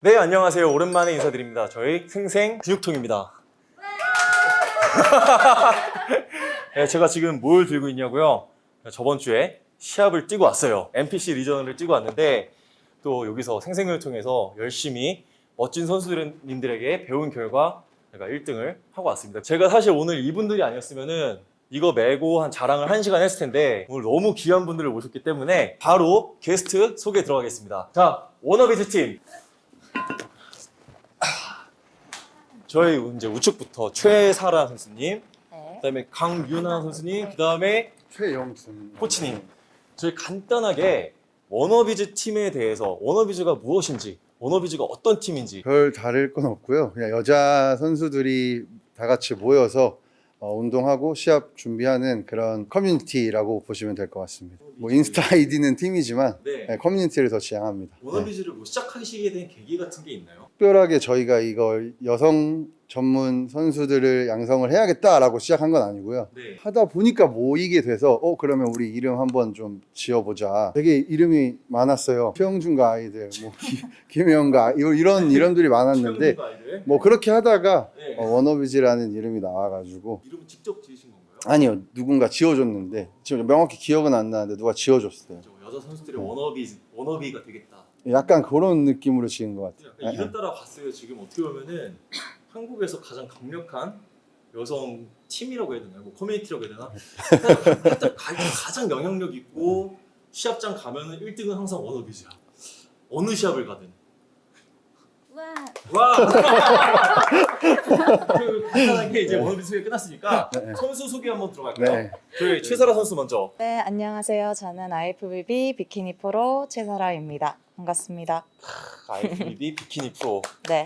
네, 안녕하세요. 오랜만에 인사드립니다. 저희 생생 근육통입니다. 네, 제가 지금 뭘 들고 있냐고요? 저번 주에 시합을 뛰고 왔어요. NPC 리전을 뛰고 왔는데 또 여기서 생생근육통에서 열심히 멋진 선수님들에게 배운 결과 제가 1등을 하고 왔습니다. 제가 사실 오늘 이분들이 아니었으면 은 이거 메고 한 자랑을 한 시간 했을 텐데 오늘 너무 귀한 분들을 모셨기 때문에 바로 게스트 소개 들어가겠습니다. 자, 워너비즈 팀 저희 이제 우측부터 최사라 선수님, 네. 그다음에 강윤아 선수님, 그다음에 최영준 코치님. 저희 간단하게 워너비즈 팀에 대해서 워너비즈가 무엇인지, 워너비즈가 어떤 팀인지. 별 다를 건 없고요. 그냥 여자 선수들이 다 같이 모여서 어, 운동하고 시합 준비하는 그런 커뮤니티라고 보시면 될 것 같습니다. 뭐 인스타 아이디는 팀이지만 네. 네, 커뮤니티를 더 지향합니다. 네. 워너비즈를 뭐 시작하시게 된 계기 같은 게 있나요? 특별하게 저희가 이걸 여성 전문 선수들을 양성을 해야겠다라고 시작한 건 아니고요. 네. 하다 보니까 모이게 돼서 어 그러면 우리 이름 한번 좀 지어보자. 되게 이름이 많았어요. 최영준과 아이들, 뭐 김혜영과 아이- 이런 이름들이 많았는데. 뭐 그렇게 하다가 네. 어, 워너비즈라는 이름이 나와가지고 이름은 직접 지으신 건가요? 아니요 누군가 지어줬는데 지금 명확히 기억은 안 나는데 누가 지어줬어요. 저 여자 선수들의 워너비 워너비가 되겠다. 약간 그런 느낌으로 지은 것 같아요. 약간 이름 따라 봤어요. 지금 어떻게 보면은 한국에서 가장 강력한 여성 팀이라고 해야 되나요? 뭐 커뮤니티라고 해야 되나? 하여튼 가- 가장 영향력 있고 시합장 가면은 1등은 항상 워너비즈야. 어느 시합을 가든. 와. 와! 그 간단하게 이제 워너비즈 소개 끝났으니까 네. 선수 소개 한번 들어갈까요? 네. 저희 최사라 선수 먼저. 네, 안녕하세요. 저는 IFBB 비키니 프로 최사라입니다. 반갑습니다. IFBB 비키니 프로. 네.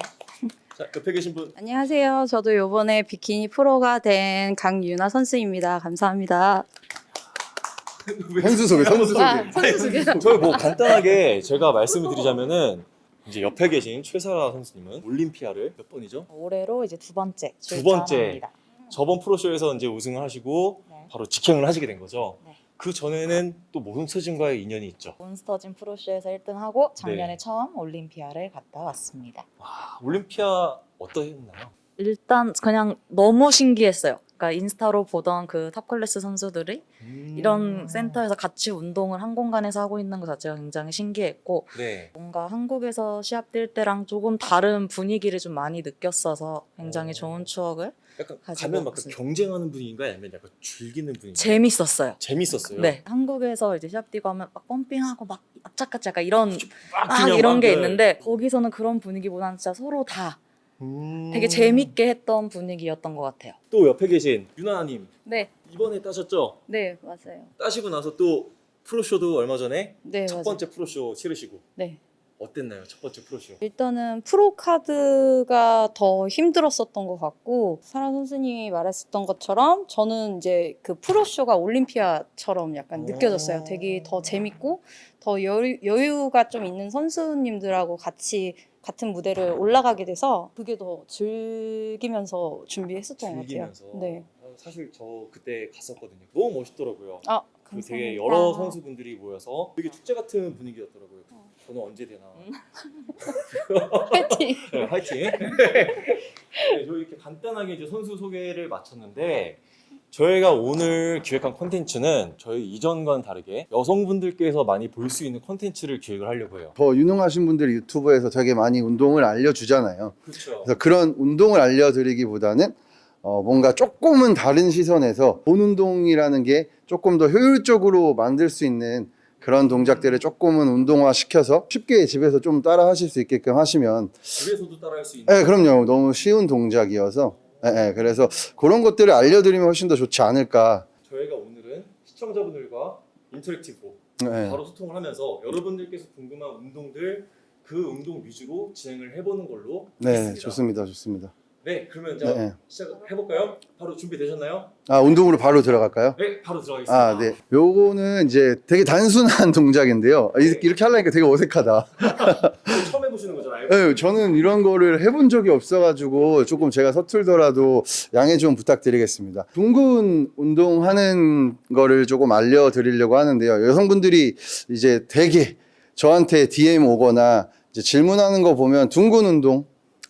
자, 옆에 계신 분. 안녕하세요. 저도 요번에 비키니 프로가 된 강유나 선수입니다. 감사합니다. 선수 소개, 선수 소개. 아, 선수 소개. 저희 뭐 간단하게 제가 말씀을 드리자면은 이제 옆에 계신 최사라 선수님은 올림피아를 몇 번이죠? 올해로 이제 두 번째 두 번째. 출전합니다. 저번 pro show에서 이제 우승을 하시고 네. 바로 직행을 하시게 된 거죠. 네. 그 전에는 또 몬스터진과의 인연이 있죠. 몬스터진 pro show에서 1등하고 작년에 네. 처음 올림피아를 갔다 왔습니다. 와, 올림피아 어떠했나요? 일단 그냥 너무 신기했어요. 그러니까 인스타로 보던 그 top class 선수들이 음. 이런 센터에서 같이 운동을 한 공간에서 하고 있는 것 자체가 굉장히 신기했고 네. 뭔가 한국에서 시합 뛸 때랑 조금 다른 분위기를 좀 많이 느꼈어서 굉장히 오. 좋은 추억을 약간 가면 막 왔습니다. 경쟁하는 분위기인가요? 아니면 약간 즐기는 분위기? 재밌었어요. 재밌었어요. 네, 한국에서 이제 시합 뛰고 하면 막 펌핑하고 막 악착같이 약간 이런 막 이런 막, 게 네. 있는데 거기서는 그런 분위기보다는 진짜 서로 다 음. 되게 재밌게 했던 분위기였던 것 같아요. 또 옆에 계신 유나님 네, 이번에 따셨죠? 네 맞아요. 따시고 나서 또 프로쇼도 얼마 전에 네 첫 맞아요. 번째 프로쇼 치르시고 네. 어땠나요? 첫 번째 프로쇼. 일단은 프로 카드가 더 힘들었었던 것 같고 사라 선수님이 말했었던 것처럼 저는 이제 그 프로쇼가 올림피아처럼 약간 오. 느껴졌어요. 되게 더 재밌고 더 여유, 여유가 좀 있는 선수님들하고 같이 같은 무대를 올라가게 돼서 그게 더 즐기면서 준비했었던 것 즐기면서. 같아요. 네. 아, 사실 저 그때 갔었거든요. 너무 멋있더라고요. 아, 그 되게 감사합니다. 여러 선수분들이 모여서 되게 축제 같은 분위기였더라고요. 어. 저는 언제 되나. 음. 파이팅. 네, 화이팅. 네, 저희 이렇게 간단하게 이제 선수 소개를 마쳤는데 저희가 오늘 기획한 콘텐츠는 저희 이전과는 다르게 여성분들께서 많이 볼 수 있는 콘텐츠를 기획을 하려고 해요. 더 유능하신 분들이 유튜브에서 되게 많이 운동을 알려주잖아요. 그렇죠. 그래서 그런 운동을 알려드리기보다는 어, 뭔가 조금은 다른 시선에서 본 운동이라는 게 조금 더 효율적으로 만들 수 있는 그런 동작들을 조금은 운동화 시켜서 쉽게 집에서 좀 따라 하실 수 있게끔 하시면 집에서도 따라 할 수 있는 네, 그럼요. 너무 쉬운 동작이어서 네, 네, 그래서 그런 것들을 알려드리면 훨씬 더 좋지 않을까. 저희가 오늘은 시청자분들과 인터랙티브로 네. 바로 소통을 하면서 여러분들께서 궁금한 운동들 그 운동 위주로 진행을 해보는 걸로 네, 하겠습니다. 좋습니다. 좋습니다. 네, 그러면 이제 네. 시작해볼까요? 바로 준비되셨나요? 아, 운동으로 바로 들어갈까요? 네, 바로 들어가겠습니다. 아, 네. 요거는 이제 되게 단순한 동작인데요. 아, 네. 이렇게, 하려니까 되게 어색하다. 처음 해보시는 거잖아요. 네, 저는 이런 거를 해본 적이 없어가지고 조금 제가 서툴더라도 양해 좀 부탁드리겠습니다. 둥근 운동하는 거를 조금 알려드리려고 하는데요. 여성분들이 이제 되게 저한테 DM 오거나 질문하는 거 보면 둥근 운동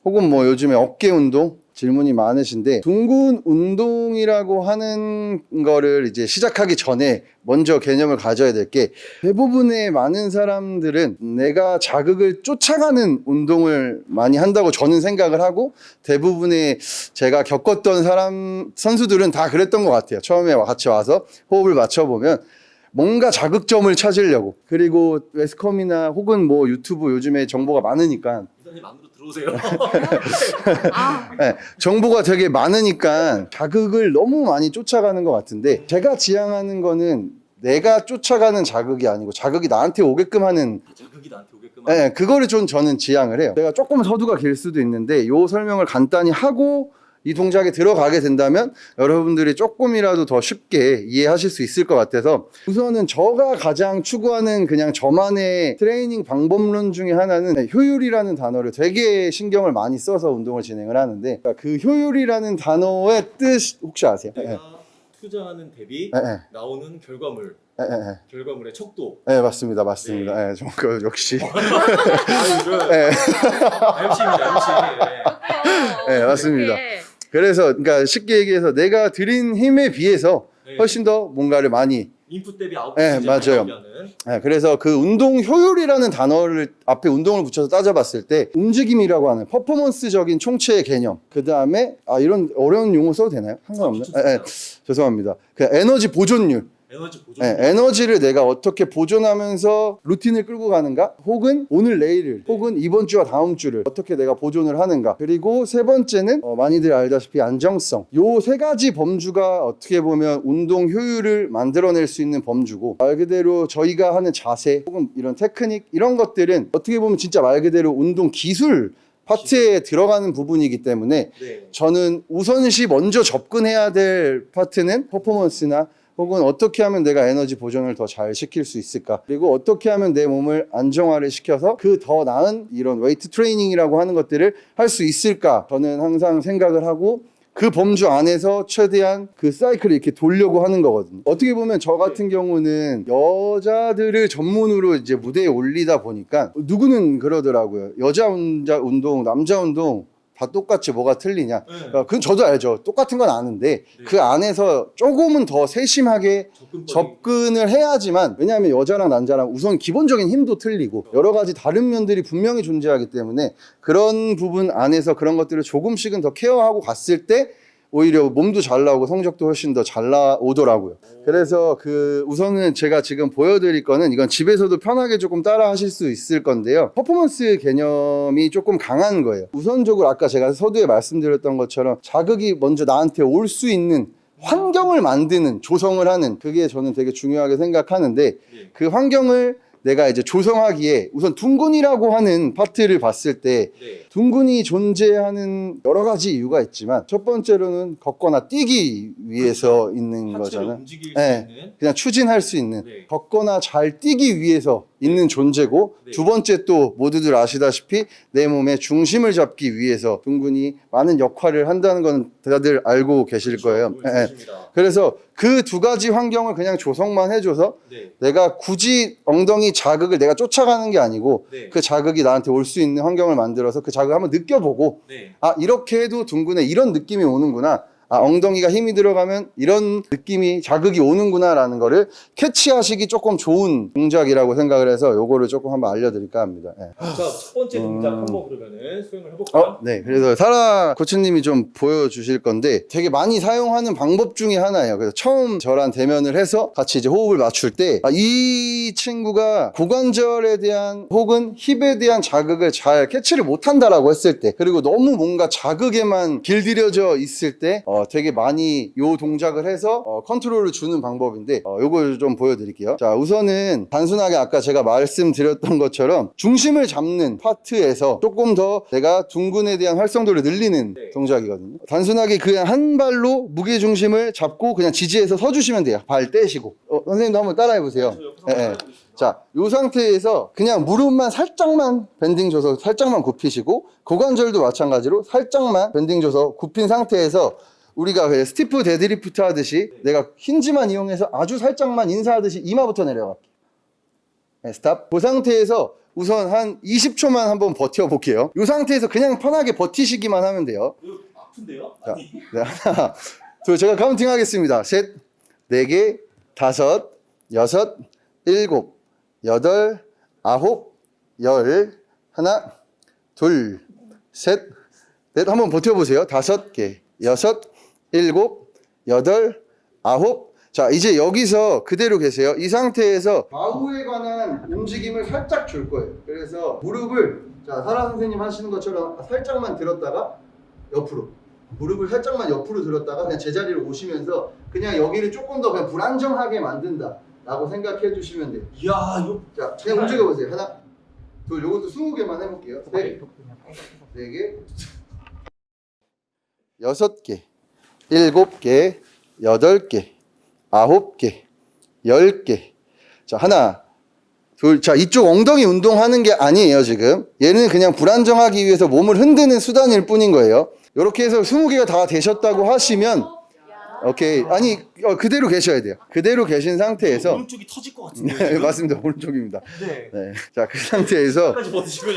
혹은 뭐 요즘에 어깨 운동 질문이 많으신데 둥근 운동이라고 하는 거를 이제 시작하기 전에 먼저 개념을 가져야 될 게 대부분의 많은 사람들은 내가 자극을 쫓아가는 운동을 많이 한다고 저는 생각을 하고 대부분의 제가 겪었던 사람 선수들은 다 그랬던 것 같아요. 처음에 같이 와서 호흡을 맞춰보면 뭔가 자극점을 찾으려고 그리고 웨스컴이나 혹은 뭐 유튜브 요즘에 정보가 많으니까 이사님 안으로 들어오세요. 네, 정보가 되게 많으니까 자극을 너무 많이 쫓아가는 것 같은데 제가 지향하는 거는 내가 쫓아가는 자극이 아니고 자극이 나한테 오게끔 하는 자극이 나한테 오게끔. 네, 그거를 좀 저는 지향을 해요. 제가 조금 서두가 길 수도 있는데 요 설명을 간단히 하고 이 동작에 들어가게 된다면 여러분들이 조금이라도 더 쉽게 이해하실 수 있을 것 같아서 우선은 저가 가장 추구하는 그냥 저만의 트레이닝 방법론 중에 하나는 네, 효율이라는 단어를 되게 신경을 많이 써서 운동을 진행을 하는데 그 효율이라는 단어의 뜻 혹시 아세요? 네, 내가 투자하는 대비 네, 네, 나오는 결과물, 네, 네, 네. 결과물의 척도. 네, 맞습니다, 맞습니다. 네, 좀 그, 역시 네. MC입니다, MC. 네. 네, 맞습니다. 그래서 그러니까 쉽게 얘기해서 내가 들인 힘에 비해서 네. 훨씬 더 뭔가를 많이 인풋 대비 아웃풋 네, 맞아요. 네, 그래서 그 운동 효율이라는 단어를 앞에 운동을 붙여서 따져봤을 때 움직임이라고 하는 퍼포먼스적인 총체의 개념 그 다음에 아 이런 어려운 용어 써도 되나요? 상관없나요? 아, 네, 네, 죄송합니다. 그 에너지 보존율 에너지 보존. 네, 에너지를 내가 어떻게 보존하면서 루틴을 끌고 가는가 혹은 오늘 내일을 혹은 이번 주와 다음 주를 어떻게 내가 보존을 하는가 그리고 세 번째는 어, 많이들 알다시피 안정성 요 세 가지 범주가 어떻게 보면 운동 효율을 만들어낼 수 있는 범주고 말 그대로 저희가 하는 자세 혹은 이런 테크닉 이런 것들은 어떻게 보면 진짜 말 그대로 운동 기술 파트에 들어가는 부분이기 때문에 네. 저는 우선시 먼저 접근해야 될 파트는 퍼포먼스나 혹은 어떻게 하면 내가 에너지 보존을 더 잘 시킬 수 있을까 그리고 어떻게 하면 내 몸을 안정화를 시켜서 그 더 나은 이런 웨이트 트레이닝이라고 하는 것들을 할 수 있을까 저는 항상 생각을 하고 그 범주 안에서 최대한 그 사이클을 이렇게 돌려고 하는 거거든요. 어떻게 보면 저 같은 경우는 여자들을 전문으로 이제 무대에 올리다 보니까 누구는 그러더라고요. 여자 운자- 운동, 남자 운동 다 똑같이 뭐가 틀리냐. 네. 어, 그건 저도 알죠. 똑같은 건 아는데 그 안에서 조금은 더 세심하게 접근법이 접근을 해야지만 왜냐하면 여자랑 남자랑 우선 기본적인 힘도 틀리고 여러 가지 다른 면들이 분명히 존재하기 때문에 그런 부분 안에서 그런 것들을 조금씩은 더 케어하고 갔을 때 오히려 몸도 잘 나오고 성적도 훨씬 더 잘 나오더라고요. 그래서 그 우선은 제가 지금 보여드릴 거는 이건 집에서도 편하게 조금 따라 하실 수 있을 건데요. 퍼포먼스 개념이 조금 강한 거예요. 우선적으로 아까 제가 서두에 말씀드렸던 것처럼 자극이 먼저 나한테 올 수 있는 환경을 만드는 조성을 하는 그게 저는 되게 중요하게 생각하는데 네. 그 환경을 내가 이제 조성하기에 우선 둥근이라고 하는 파트를 봤을 때 네. 둥근이 존재하는 여러 가지 이유가 있지만 첫 번째로는 걷거나 뛰기 위해서 있는 하체를 거잖아요. 움직일 네. 수 있는 그냥 추진할 수 있는 네. 걷거나 잘 뛰기 위해서 있는 존재고 네. 두 번째 또 모두들 아시다시피 내 몸의 중심을 잡기 위해서 둥근이 많은 역할을 한다는 건 다들 알고 계실 거예요. 그렇죠. 예, 예. 좋습니다. 그래서 그 두 가지 환경을 그냥 조성만 해줘서 네. 내가 굳이 엉덩이 자극을 내가 쫓아가는 게 아니고 네. 그 자극이 나한테 올 수 있는 환경을 만들어서 그 자극을 한번 느껴보고 네. 아 이렇게 해도 둥근에 이런 느낌이 오는구나 아 엉덩이가 힘이 들어가면 이런 느낌이 자극이 오는구나 라는 거를 캐치하시기 조금 좋은 동작이라고 생각을 해서 요거를 조금 한번 알려드릴까 합니다 예. 자, 첫 번째 동작 음. 한번 그러면은 수행을 해볼까요? 어, 네. 그래서 사라 코치님이 좀 보여주실 건데 되게 많이 사용하는 방법 중에 하나예요. 그래서 처음 저랑 대면을 해서 같이 이제 호흡을 맞출 때, 아, 이 친구가 고관절에 대한 혹은 힙에 대한 자극을 잘 캐치를 못한다라고 했을 때, 그리고 너무 뭔가 자극에만 길들여져 있을 때, 어, 되게 많이 요 동작을 해서 어, 컨트롤을 주는 방법인데, 어, 요걸 좀 보여드릴게요. 자, 우선은 단순하게 아까 제가 말씀드렸던 것처럼 중심을 잡는 파트에서 조금 더 내가 둔근에 대한 활성도를 늘리는 네. 동작이거든요. 단순하게 그냥 한 발로 무게 중심을 잡고 그냥 지지해서 서주시면 돼요. 발 떼시고. 어, 선생님도 한번 따라해 보세요. 저옆 자, 이 상태에서 그냥 무릎만 살짝만 bending 줘서 살짝만 굽히시고 고관절도 마찬가지로 살짝만 bending 줘서 굽힌 상태에서 우리가 그 stiff deadlift 하듯이 내가 hinge만 이용해서 아주 살짝만 인사하듯이 이마부터 내려갈게요. 네, stop. 그 상태에서 우선 한 20초만 한번 버텨볼게요. 이 상태에서 그냥 편하게 버티시기만 하면 돼요. 아픈데요? 자, 네, 하나, 둘, 제가 counting 하겠습니다. 셋, 네 개, 다섯, 여섯, 일곱, 여덟, 아홉, 열, 하나, 둘, 셋, 넷, 한번 버텨보세요. 다섯 개, 여섯, 일곱, 여덟, 아홉. 자, 이제 여기서 그대로 계세요. 이 상태에서 좌우에 관한 움직임을 살짝 줄 거예요. 그래서 무릎을, 자, 사라 선생님 하시는 것처럼 살짝만 들었다가 옆으로. 무릎을 살짝만 옆으로 들었다가 그냥 제자리로 오시면서 그냥 여기를 조금 더 그냥 불안정하게 만든다 라고 생각해 주시면 돼요. 이야 이거 자 그냥 움직여 보세요. 하나 둘 요것도 20개만 해볼게요. 셋네개. 여섯 개 일곱 개 여덟 개 아홉 개 열 개. 자 하나 둘, 자, 이쪽 엉덩이 운동하는 게 아니에요, 지금. 얘는 그냥 불안정하기 위해서 몸을 흔드는 수단일 뿐인 거예요. 이렇게 해서 20개가 다 되셨다고 하시면, 오케이. 아니, 어, 그대로 계셔야 돼요. 그대로 계신 상태에서. 오른쪽이 터질 것 같은데 네, 맞습니다. 오른쪽입니다. 네 네. 자, 그 상태에서. 버티시고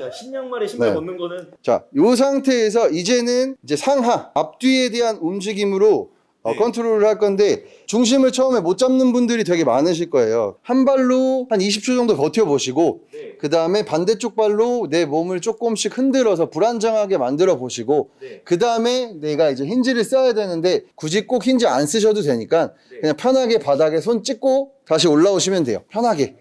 야, 흰양말에 신발 네. 벗는 거는 자, 요 상태에서 이제는 이제 상하, 앞뒤에 대한 움직임으로 어, 네. 컨트롤을 할 건데 중심을 처음에 못 잡는 분들이 되게 많으실 거예요. 한 발로 한 20초 정도 버텨보시고 네. 그 다음에 반대쪽 발로 내 몸을 조금씩 흔들어서 불안정하게 만들어 보시고 네. 그 다음에 내가 이제 힌지를 써야 되는데 굳이 꼭 힌지 안 쓰셔도 되니까 네. 그냥 편하게 바닥에 손 찍고 다시 올라오시면 돼요. 편하게.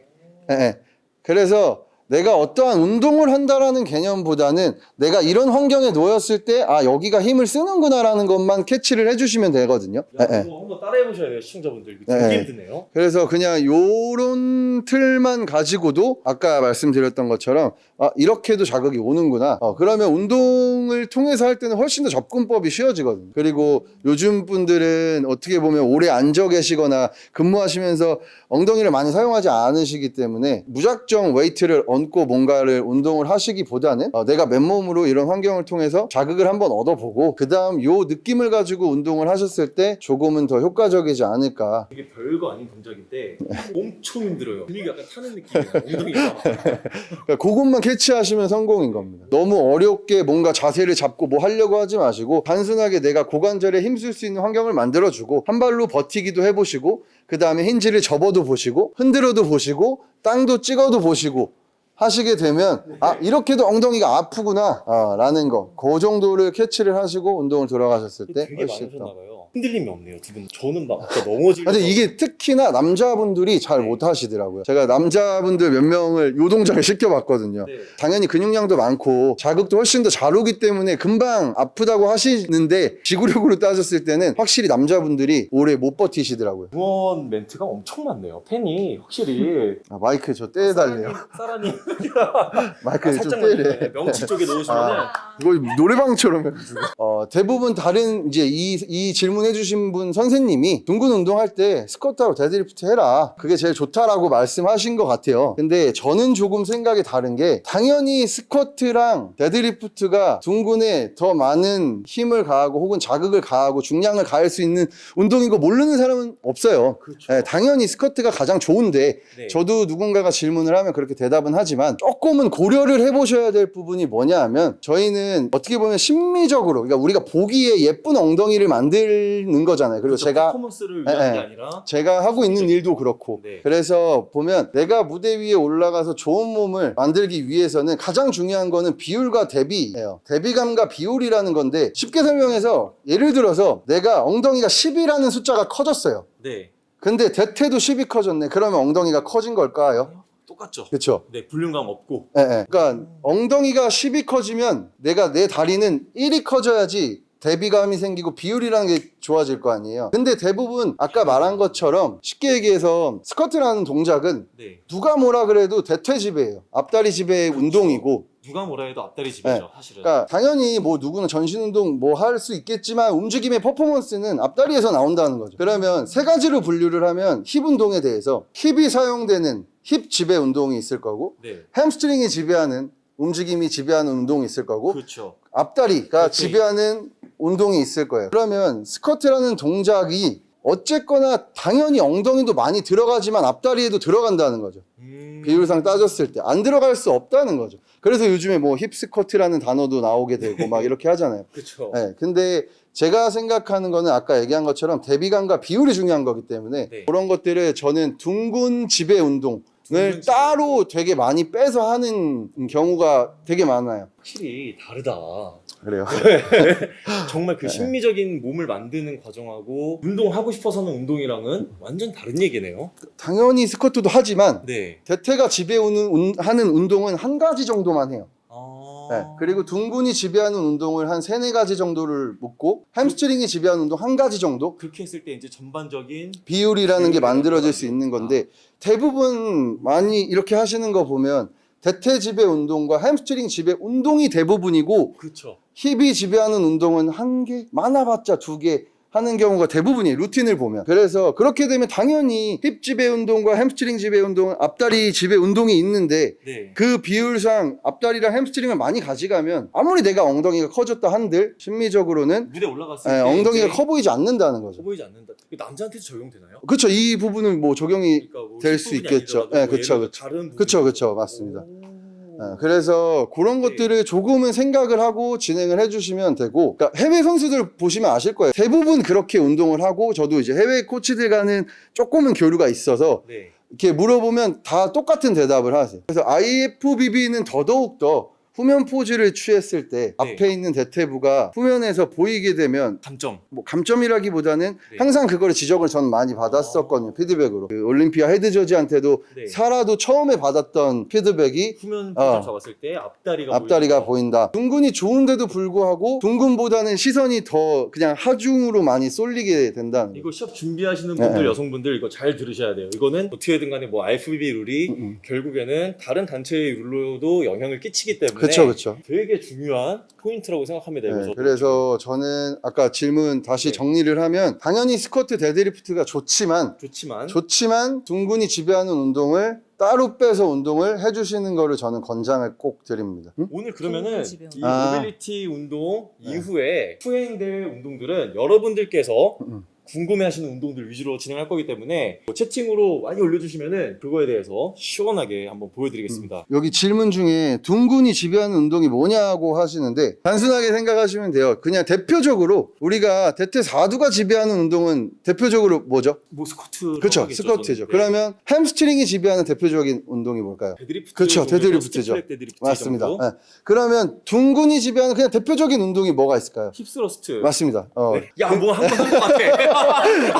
예, 예. 그래서 내가 어떠한 운동을 한다라는 개념보다는 내가 이런 환경에 놓였을 때 아 여기가 힘을 쓰는구나라는 것만 캐치를 해주시면 되거든요. 야, 예, 예. 이거 한번 따라해 보셔야 돼요 시청자분들 이거 네. 되게 힘드네요 그래서 그냥 요런 틀만 가지고도 아까 말씀드렸던 것처럼 아 이렇게도 자극이 오는구나. 어, 그러면 운동을 통해서 할 때는 훨씬 더 접근법이 쉬워지거든요. 그리고 요즘 분들은 어떻게 보면 오래 앉아 계시거나 근무하시면서 엉덩이를 많이 사용하지 않으시기 때문에 무작정 웨이트를 얹고 뭔가를 운동을 하시기보다는 어, 내가 맨몸으로 이런 환경을 통해서 자극을 한번 얻어보고 그 다음 요 느낌을 가지고 운동을 하셨을 때 조금은 더 효과적이지 않을까. 이게 별거 아닌 동작인데 엄청 힘들어요. 근육이 약간 타는 느낌이에요 엉덩이가. 그러니까 그것만 캐치하시면 성공인 겁니다. 너무 어렵게 뭔가 자세를 잡고 뭐 하려고 하지 마시고 단순하게 내가 고관절에 힘쓸 수 있는 환경을 만들어주고 한 발로 버티기도 해보시고 그 다음에 hinge를 접어도 보시고 흔들어도 보시고 땅도 찍어도 보시고 하시게 되면 아 이렇게도 엉덩이가 아프구나 아, 라는 거. 그 정도를 캐치를 하시고 운동을 들어가셨을 때 훨씬 더 흔들림이 없네요 두분 저는 막 아까 넘어질 근데 이게 특히나 남자분들이 잘 못하시더라고요. 제가 남자분들 몇 명을 요 동작을 시켜봤거든요. 네. 당연히 근육량도 많고 자극도 훨씬 더 잘 오기 때문에 금방 아프다고 하시는데 지구력으로 따졌을 때는 확실히 남자분들이 오래 못 버티시더라고요. 응원 멘트가 엄청 많네요 팬이 확실히 아, 마이크 저 떼달래요. 사라님 마이크 좀 살짝만 떼래. 네, 명치 쪽에 놓으시면 은 아. 이거 노래방처럼 해가지고. 어, 대부분 다른 이제 이, 이 질문 해주신 분 선생님이 둔근 운동할 때 스쿼트하고 데드리프트 해라. 그게 제일 좋다라고 말씀하신 것 같아요. 근데 저는 조금 생각이 다른 게 당연히 스쿼트랑 데드리프트가 둔근에 더 많은 힘을 가하고 혹은 자극을 가하고 중량을 가할 수 있는 운동인 거 모르는 사람은 없어요. 그렇죠 예, 당연히 스쿼트가 가장 좋은데 네. 저도 누군가가 질문을 하면 그렇게 대답은 하지만 조금은 고려를 해보셔야 될 부분이 뭐냐 하면 저희는 어떻게 보면 심미적으로 그러니까 우리가 보기에 예쁜 엉덩이를 만 드는 거잖아요. 그리고 그렇죠. 제가 퍼포먼스를 네, 위한 네. 게 아니라 제가 하고 있는 일도 그렇고 네. 그래서 보면 내가 무대 위에 올라가서 좋은 몸을 만들기 위해서는 가장 중요한 거는 비율과 대비예요. 대비감과 비율이라는 건데 쉽게 설명해서 예를 들어서 내가 엉덩이가 10이라는 숫자가 커졌어요. 네 근데 대퇴도 10이 커졌네. 그러면 엉덩이가 커진 걸까요? 똑같죠 그렇죠. 네 볼륨감 없고 예, 예. 그러니까 엉덩이가 10이 커지면 내가 내 다리는 1이 커져야지 대비감이 생기고 비율이라는 게 좋아질 거 아니에요. 근데 대부분 아까 말한 것처럼 쉽게 얘기해서 스쿼트라는 동작은 네 누가 뭐라 그래도 대퇴 지배예요. 앞다리 지배의 운동이고 누가 뭐라 해도 앞다리 지배죠 네. 사실은 그러니까 당연히 뭐 누구는 전신 운동 뭐 할 수 있겠지만 움직임의 퍼포먼스는 앞다리에서 나온다는 거죠. 그러면 세 가지로 분류를 하면 힙 운동에 대해서 힙이 사용되는 힙 지배 운동이 있을 거고 네 햄스트링이 지배하는 움직임이 지배하는 운동이 있을 거고 그렇죠 앞다리가 오케이. 지배하는 운동이 있을 거예요. 그러면 스쿼트라는 동작이 어쨌거나 당연히 엉덩이도 많이 들어가지만 앞다리에도 들어간다는 거죠. 음 음. 비율상 따졌을 때 안 들어갈 수 없다는 거죠. 그래서 요즘에 뭐 힙 스쿼트라는 단어도 나오게 되고 막 이렇게 하잖아요. 그렇죠. 네, 근데 제가 생각하는 거는 아까 얘기한 것처럼 대비감과 비율이 중요한 거기 때문에 네. 그런 것들을 저는 둥근 지배 운동 을 둥근 지배. 따로 되게 많이 빼서 하는 경우가 되게 많아요. 확실히 다르다. 그래요. 정말 그 네. 심리적인 몸을 만드는 과정하고 운동하고 싶어서 하는 운동이랑은 완전 다른 얘기네요. 당연히 스쿼트도 하지만 네. 대퇴가 지배하는 하는 운동은 한 가지 정도만 해요. 아... 네, 그리고 둔근이 지배하는 운동을 한 세네 가지 정도를 묶고 햄스트링이 지배하는 운동 한 가지 정도 그렇게 했을 때 이제 전반적인 비율이라는 게 만들어질 거. 수 있는 건데 대부분 많이 이렇게 하시는 거 보면 대퇴 지배 운동과 햄스트링 지배 운동이 대부분이고 그렇죠. 힙이 지배하는 운동은 한 개, 많아봤자 두개 하는 경우가 대부분이에요. 루틴을 보면. 그래서 그렇게 되면 당연히 힙 지배 운동과 햄스트링 지배 운동은 앞다리 지배 운동이 있는데 네. 그 비율상 앞다리랑 햄스트링을 많이 가져가면 아무리 내가 엉덩이가 커졌다 한들 심미적으로는 무대 올라갔을 예, 때 엉덩이가 커 보이지 않는다는 커 거죠. 보이지 않는다. 이게 남자한테도 적용되나요? 그렇죠. 이 부분은 뭐 적용이 그러니까 뭐 될수 있겠죠. 예, 그쵸. 다른 부분. 그쵸, 그쵸. 맞습니다. 오. 예, 그래서 그런 네. 것들을 조금은 생각을 하고 진행을 해주시면 되고, 그러니까 해외 선수들 보시면 아실 거예요. 대부분 그렇게 운동을 하고, 저도 이제 해외 코치들과는 조금은 교류가 있어서 네. 이렇게 물어보면 다 똑같은 대답을 하세요. 그래서 IFBB는 더더욱 더 후면 포즈를 취했을 때 네. 앞에 있는 대퇴부가 후면에서 보이게 되면 감점. 뭐 감점이라기보다는 네. 항상 그거를 지적을 전 많이 받았었거든요 피드백으로 그 올림피아 head judge한테도 네. 사라도 처음에 받았던 피드백이 후면 포즈 어. 잡았을 때 앞다리가 앞다리가. 보인다 둔근이 좋은데도 불구하고 둔근보다는 시선이 더 그냥 하중으로 많이 쏠리게 된다는 거예요 이거 시합 준비하시는 네, 분들 네. 여성분들 이거 잘 들으셔야 돼요. 이거는 어떻게든 간에 뭐 IFBB 룰이 음. 결국에는 다른 단체의 룰로도 영향을 끼치기 때문에 그쵸 그쵸 되게 중요한 포인트라고 생각합니다. 네. 그래서 저는 아까 질문 다시 네. 정리를 하면 당연히 스쿼트 데드리프트가 좋지만 좋지만 좋지만 둔근이 지배하는 운동을 따로 빼서 운동을 해주시는 거를 저는 권장을 꼭 드립니다. 음? 오늘 그러면은 이 아. 모빌리티 운동 네. 이후에 후행될 운동들은 여러분들께서 음. 궁금해하시는 운동들 위주로 진행할 거기 때문에 뭐 채팅으로 많이 올려주시면은 그거에 대해서 시원하게 한번 보여드리겠습니다. 여기 질문 중에 둔근이 지배하는 운동이 뭐냐고 하시는데 단순하게 생각하시면 돼요. 그냥 대표적으로 우리가 대퇴 4두가 지배하는 운동은 대표적으로 뭐죠? 뭐 스쿼트 그렇죠. 스쿼트죠. 네. 그러면 햄스트링이 지배하는 대표적인 운동이 뭘까요? 데드리프트 그렇죠. 데드리프트죠. 데드리프트 맞습니다. 네. 그러면 둔근이 지배하는 그냥 대표적인 운동이 뭐가 있을까요? hip thrust. 맞습니다. 어, 네. 야뭐 한번 한것 같아.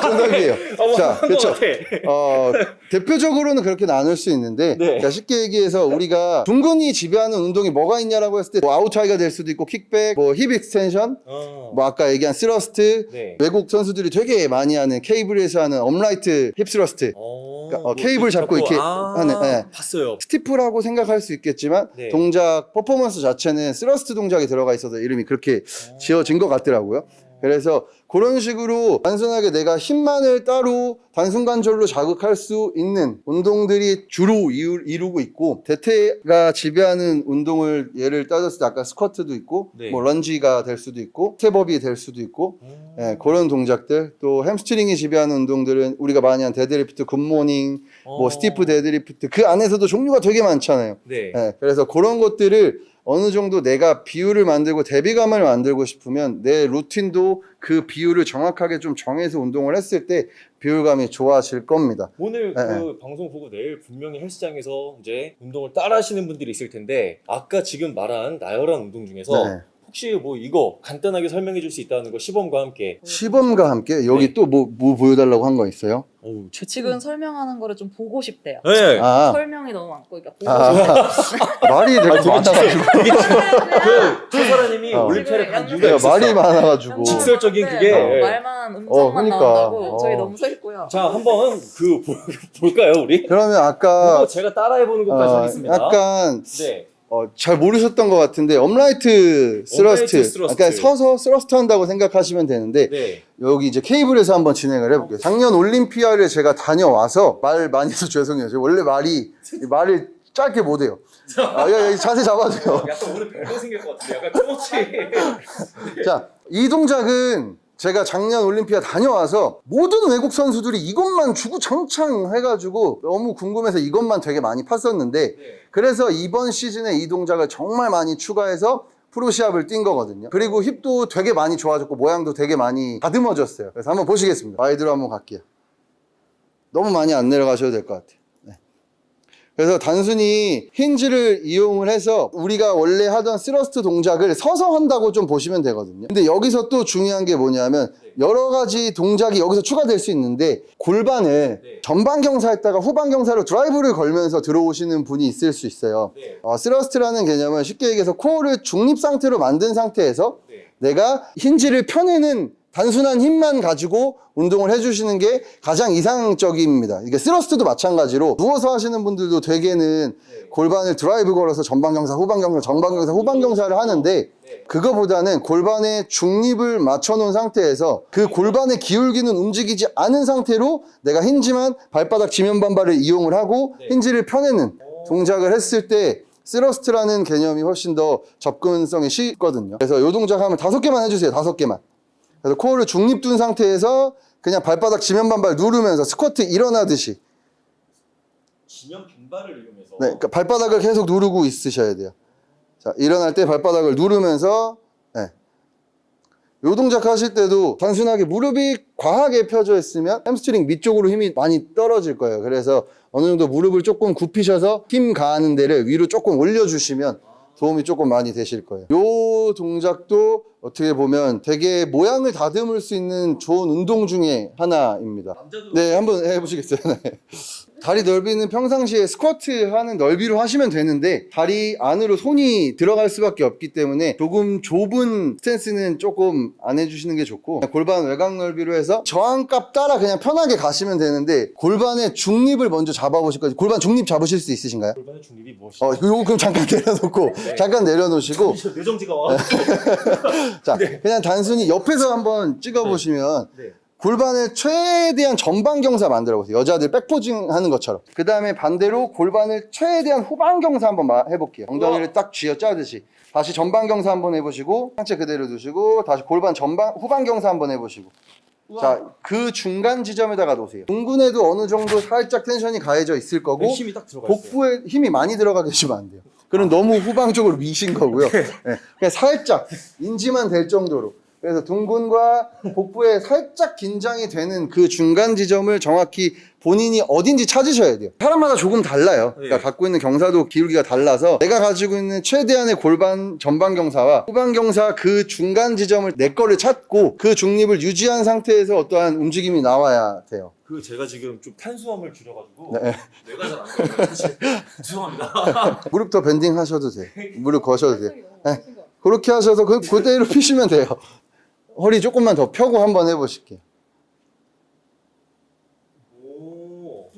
정답이에요. 어, 자, 한것 그렇죠. 같아. 어, 대표적으로는 그렇게 나눌 수 있는데 네. 그러니까 쉽게 얘기해서 우리가 둔근이 지배하는 운동이 뭐가 있냐라고 했을 때뭐 아웃하이가 될 수도 있고 kickback, 뭐 hip extension, 어. 뭐 아까 얘기한 thrust 네. 외국 선수들이 되게 많이 하는 케이블에서 하는 upright hip thrust 어, 그러니까 어, 케이블 잡고 이렇게 아, 하는, 예. 봤어요. stiff라고 생각할 수 있겠지만 네. 동작 퍼포먼스 자체는 thrust 동작이 들어가 있어서 이름이 그렇게 지어진 것 같더라고요. 그래서 그런 식으로 단순하게 내가 힙만을 따로 단순관절로 자극할 수 있는 운동들이 주로 이루, 이루고 있고 대퇴가 지배하는 운동을 예를 따졌을 때 아까 스쿼트도 있고 네. 뭐 lunge가 될 수도 있고 step up이 될 수도 있고 음. 예, 그런 동작들 또 hamstring이 지배하는 운동들은 우리가 많이 한 deadlift good morning 뭐 어. stiff deadlift 그 안에서도 종류가 되게 많잖아요. 네. 예, 그래서 그런 것들을 어느 정도 내가 비율을 만들고 대비감을 만들고 싶으면 내 루틴도 그 비율을 정확하게 좀 정해서 운동을 했을 때 비율감이 좋아질 겁니다. 오늘 네, 그 방송 보고 내일 분명히 헬스장에서 이제 운동을 따라 하시는 분들이 있을 텐데 아까 지금 말한 나열한 운동 중에서 네. 혹시 뭐 이거 간단하게 설명해 줄 수 있다는 거 시범과 함께 시범과 함께 여기 네. 또뭐 뭐 보여달라고 한 거 있어요? 어우 채 지금 설명하는 거를 좀 보고 싶대요. 네. 아, 설명이 너무 많고, 그러니까 보고 아 말이 되게 많아가지고 그 최사라님이 어. 올림피아를 간 이유가 있었어. 말이 많아가지고. 직설적인 네, 그게- 어, 말만 음성만 어, 그러니까. 나온다고 어. 저희 너무 서 있고요. 자 한번 그 볼- 볼까요 우리? 그러면 아까 제가 따라해 보는 것까지 어, 하겠습니다. 약간 네. 어, 잘 모르셨던 것 같은데 upright thrust. 그러니까 서서 thrust 한다고 생각하시면 되는데 네. 여기 이제 케이블에서 한번 진행을 해볼게요. 작년 올림피아를 제가 다녀와서 말 많이 해서 죄송해요. 제가 원래 말이 말을 짧게 못해요. 아, 야, 야, 자세 잡아줘요. 약간 오늘 별거 생길 것 같은데 약간 토치. 자, 이 동작은 제가 작년 올림피아 다녀와서 모든 외국 선수들이 이것만 주구장창 해가지고 너무 궁금해서 이것만 되게 많이 팠었는데 네. 그래서 이번 시즌에 이 동작을 정말 많이 추가해서 프로 시합을 뛴 거거든요. 그리고 힙도 되게 많이 좋아졌고 모양도 되게 많이 다듬어졌어요. 그래서 한번 보시겠습니다. 와이드로 한번 갈게요. 너무 많이 안 내려가셔도 될 것 같아요. 네. 그래서 단순히 hinge를 이용을 해서 우리가 원래 하던 thrust 동작을 서서 한다고 좀 보시면 되거든요. 근데 여기서 또 중요한 게 뭐냐면 여러 가지 동작이 여기서 추가될 수 있는데 골반을 네. 전방 경사했다가 후방 경사로 드라이브를 걸면서 들어오시는 분이 있을 수 있어요. 네. 어, thrust라는 개념은 쉽게 얘기해서 코어를 중립 상태로 만든 상태에서 네. 내가 hinge를 펴내는 단순한 힘만 가지고 운동을 해주시는 게 가장 이상적입니다. 이게 thrust도 마찬가지로 누워서 하시는 분들도 되게는 네. 골반을 드라이브 걸어서 전방 경사, 후방 경사, 전방 경사, 후방 경사를 하는데 네. 그거보다는 골반의 중립을 맞춰놓은 상태에서 그 골반의 기울기는 움직이지 않은 상태로 내가 hinge만 발바닥 지면 반발을 이용을 하고 네. hinge를 펴내는 오. 동작을 했을 때 thrust라는 개념이 훨씬 더 접근성이 쉽거든요. 그래서 이 동작 하면 다섯 개만 해주세요. 다섯 개만. 그래서 코어를 중립 둔 상태에서 그냥 발바닥 지면 반발 누르면서 스쿼트 일어나듯이 지면 반발을 이용해서 네, 그러니까 발바닥을 계속 누르고 있으셔야 돼요. 자, 일어날 때 발바닥을 누르면서 네. 요 동작 하실 때도 단순하게 무릎이 과하게 펴져 있으면 햄스트링 밑쪽으로 힘이 많이 떨어질 거예요. 그래서 어느 정도 무릎을 조금 굽히셔서 힘 가하는 데를 위로 조금 올려주시면 도움이 조금 많이 되실 거예요. 요 동작도 어떻게 보면 되게 모양을 다듬을 수 있는 좋은 운동 중에 하나입니다. 네, 한번 해보시겠어요? 네. 다리 넓이는 평상시에 스쿼트 하는 넓이로 하시면 되는데 다리 안으로 손이 들어갈 수밖에 없기 때문에 조금 좁은 스탠스는 조금 안 해주시는 게 좋고 골반 외곽 넓이로 해서 저항값 따라 그냥 편하게 가시면 되는데 골반의 중립을 먼저 잡아보실 거예요. 골반 중립 잡으실 수 있으신가요? 골반의 중립이 무엇이죠? 어, 요거 그럼 잠깐 내려놓고 잠깐 내려놓으시고 뇌정지가 와. 자 그냥 단순히 옆에서 한번 찍어보시면 네. 골반을 최대한 전방 경사 만들어 보세요. 여자들 백포징 하는 것처럼. 그 다음에 반대로 골반을 최대한 후방 경사 한번 마- 해볼게요. 엉덩이를 딱 쥐어 짜듯이. 다시 전방 경사 한번 해보시고 상체 그대로 두시고 다시 골반 전방 후방 경사 한번 해보시고. 자, 그 중간 지점에다가 놓으세요. 둥근에도 어느 정도 살짝 텐션이 가해져 있을 거고 네, 힘이 딱 들어가. 복부에 힘이 많이 들어가 계시면 안 돼요. 그럼 너무 후방 쪽으로 미신 거고요. 네, 그냥 살짝 인지만 될 정도로. 그래서 둥근과 복부에 살짝 긴장이 되는 그 중간 지점을 정확히 본인이 어딘지 찾으셔야 돼요. 사람마다 조금 달라요. 그러니까 네. 갖고 있는 경사도 기울기가 달라서 내가 가지고 있는 최대한의 골반 전방 경사와 후방 경사 그 중간 지점을 내 거를 찾고 그 중립을 유지한 상태에서 어떠한 움직임이 나와야 돼요. 그 제가 지금 좀 탄수화물 줄여가지고 네. 뇌가 잘안 가요. 사실 죄송합니다. 무릎 더 밴딩 하셔도 돼요. 무릎 거셔도 돼요. 네. 그렇게 하셔서 그, 그대로 피시면 돼요. 허리 조금만 더 펴고 한번 해보실게요. 오.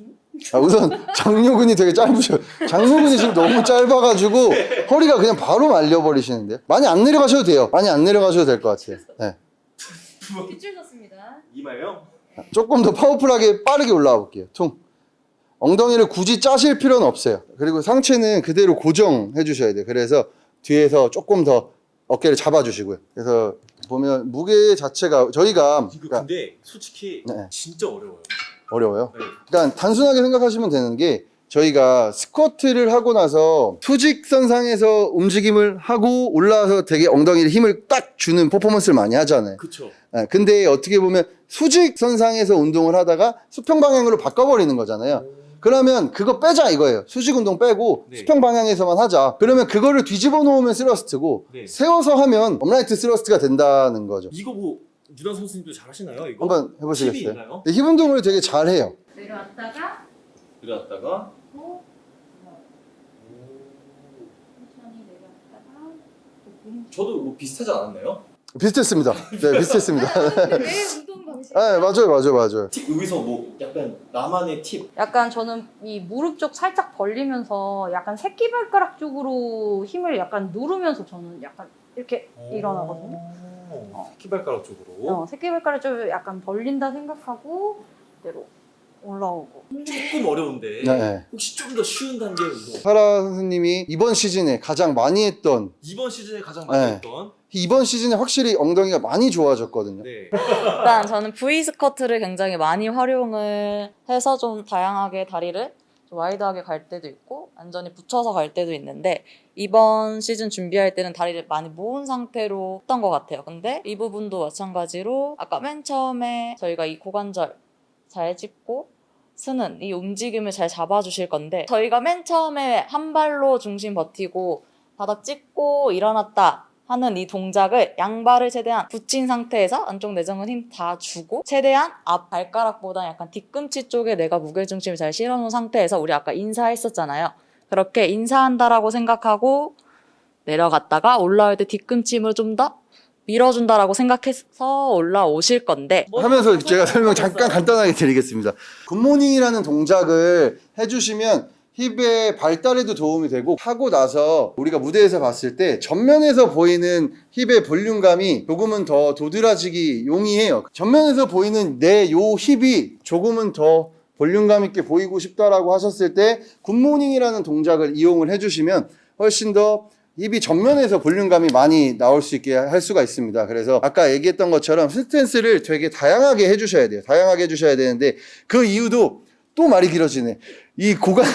아, 우선 장요근이 되게 짧으셔. 장요근이 지금 너무 짧아가지고 허리가 그냥 바로 말려버리시는데요. 많이 안 내려가셔도 돼요. 많이 안 내려가셔도 될 것 같아요. 네. 빗줄 졌습니다. 이마요? 조금 더 파워풀하게 빠르게 올라와 볼게요. 퉁. 엉덩이를 굳이 짜실 필요는 없어요. 그리고 상체는 그대로 고정해 주셔야 돼요. 그래서 뒤에서 조금 더 어깨를 잡아주시고요. 그래서 보면 무게 자체가 저희가 이거 그러니까 근데 솔직히 네. 진짜 어려워요. 어려워요. 네. 그러니까 단순하게 생각하시면 되는 게 저희가 스쿼트를 하고 나서 수직선상에서 움직임을 하고 올라와서 되게 엉덩이에 힘을 딱 주는 퍼포먼스를 많이 하잖아요. 그쵸. 예, 근데 어떻게 보면 수직선상에서 운동을 하다가 수평 방향으로 바꿔버리는 거잖아요. 그러면 그거 빼자 이거예요. 수직 운동 빼고 네. 수평 방향에서만 하자. 그러면 그거를 뒤집어 놓으면 thrust고 네. 세워서 하면 upright thrust가 된다는 거죠. 이거 뭐 유단 선수님도 잘 하시나요? 이거 한번 해보시겠어요? 네, 힙 운동을 되게 잘 해요. 내려왔다가 내려왔다가 천천히 내려왔다가 또 공. 저도 뭐 비슷하지 않았나요? 비슷했습니다. 네, 비슷했습니다. 운동 방식. 네, 맞아요, 맞아요, 맞아요. 팁 여기서 뭐 약간 나만의 팁 약간 저는 이 무릎 쪽 살짝 벌리면서 약간 새끼발가락 쪽으로 힘을 약간 누르면서 저는 약간 이렇게 일어나거든요. 오, 새끼발가락 쪽으로 어, 새끼발가락 쪽을 약간 벌린다 생각하고 그대로 올라오고. 조금 어려운데 네, 네. 혹시 좀 더 쉬운 단계 운동 파라 선생님이 이번 시즌에 가장 많이 했던 이번 시즌에 가장 많이 네. 했던 이번 시즌에 확실히 엉덩이가 많이 좋아졌거든요. 네. 일단 저는 V squat를 굉장히 많이 활용을 해서 좀 다양하게 다리를 좀 wide하게 갈 때도 있고 완전히 붙여서 갈 때도 있는데 이번 시즌 준비할 때는 다리를 많이 모은 상태로 했던 것 같아요. 근데 이 부분도 마찬가지로 아까 맨 처음에 저희가 이 고관절 잘 짚고 쓰는 이 움직임을 잘 잡아주실 건데 저희가 맨 처음에 한 발로 중심 버티고 바닥 찍고 일어났다 하는 이 동작을 양발을 최대한 붙인 상태에서 안쪽 내전근 힘다 주고 최대한 앞 발가락보다 약간 뒤꿈치 쪽에 내가 무게중심을 잘 실어놓은 상태에서 우리 아까 인사했었잖아요. 그렇게 인사한다라고 생각하고 내려갔다가 올라올 때 뒤꿈치 힘을 좀 더 밀어준다라고 생각해서 올라오실 건데 하면서 제가 설명 잠깐 간단하게 드리겠습니다. 굿모닝이라는 동작을 해주시면 힙의 발달에도 도움이 되고 하고 나서 우리가 무대에서 봤을 때 전면에서 보이는 힙의 볼륨감이 조금은 더 도드라지기 용이해요. 전면에서 보이는 내 요 힙이 조금은 더 볼륨감 있게 보이고 싶다라고 하셨을 때 good morning이라는 동작을 이용을 해주시면 훨씬 더 힙이 전면에서 볼륨감이 많이 나올 수 있게 할 수가 있습니다. 그래서 아까 얘기했던 것처럼 스탠스를 되게 다양하게 해주셔야 돼요. 다양하게 해주셔야 되는데 그 이유도 또 말이 길어지네. 이 고관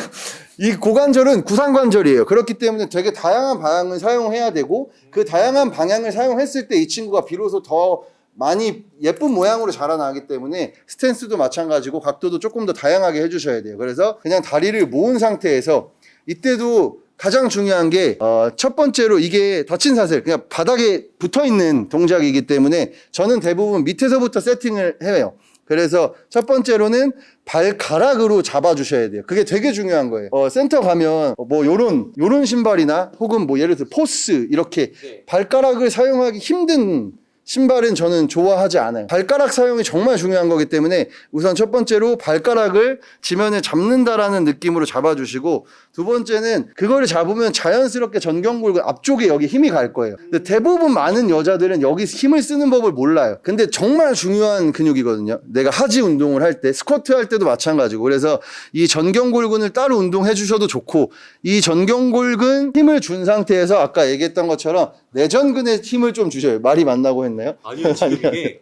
이 고관절은 구상관절이에요. 그렇기 때문에 되게 다양한 방향을 사용해야 되고 그 다양한 방향을 사용했을 때 이 친구가 비로소 더 많이 예쁜 모양으로 자라나기 때문에 스탠스도 마찬가지고 각도도 조금 더 다양하게 해주셔야 돼요. 그래서 그냥 다리를 모은 상태에서 이때도 가장 중요한 게 첫 번째로 이게 닫힌 사슬 그냥 바닥에 붙어 있는 동작이기 때문에 저는 대부분 밑에서부터 세팅을 해요. 그래서 첫 번째로는 발가락으로 잡아주셔야 돼요. 그게 되게 중요한 거예요. 어, 센터 가면 뭐 요런 요런 신발이나 혹은 뭐 예를 들어 Force 이렇게 네. 발가락을 사용하기 힘든 신발은 저는 좋아하지 않아요. 발가락 사용이 정말 중요한 거기 때문에 우선 첫 번째로 발가락을 지면에 잡는다라는 느낌으로 잡아주시고 두 번째는 그거를 잡으면 자연스럽게 전경골 앞쪽에 여기 힘이 갈 거예요. 근데 대부분 많은 여자들은 여기 힘을 쓰는 법을 몰라요. 근데 정말 중요한 근육이거든요. 내가 하지 운동을 할 때, 스쿼트 할 때도 마찬가지고. 그래서 이 전경골근을 따로 운동해 주셔도 좋고 이 전경골근 힘을 준 상태에서 아까 얘기했던 것처럼 내전근에 힘을 좀 주셔요. 말이 맞나고 했나요? 아니요 지금 이게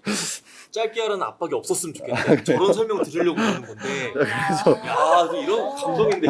짧게 하라는 압박이 없었으면 좋겠는데 저런 설명 드리려고 그러는 건데 야 이런 감동인데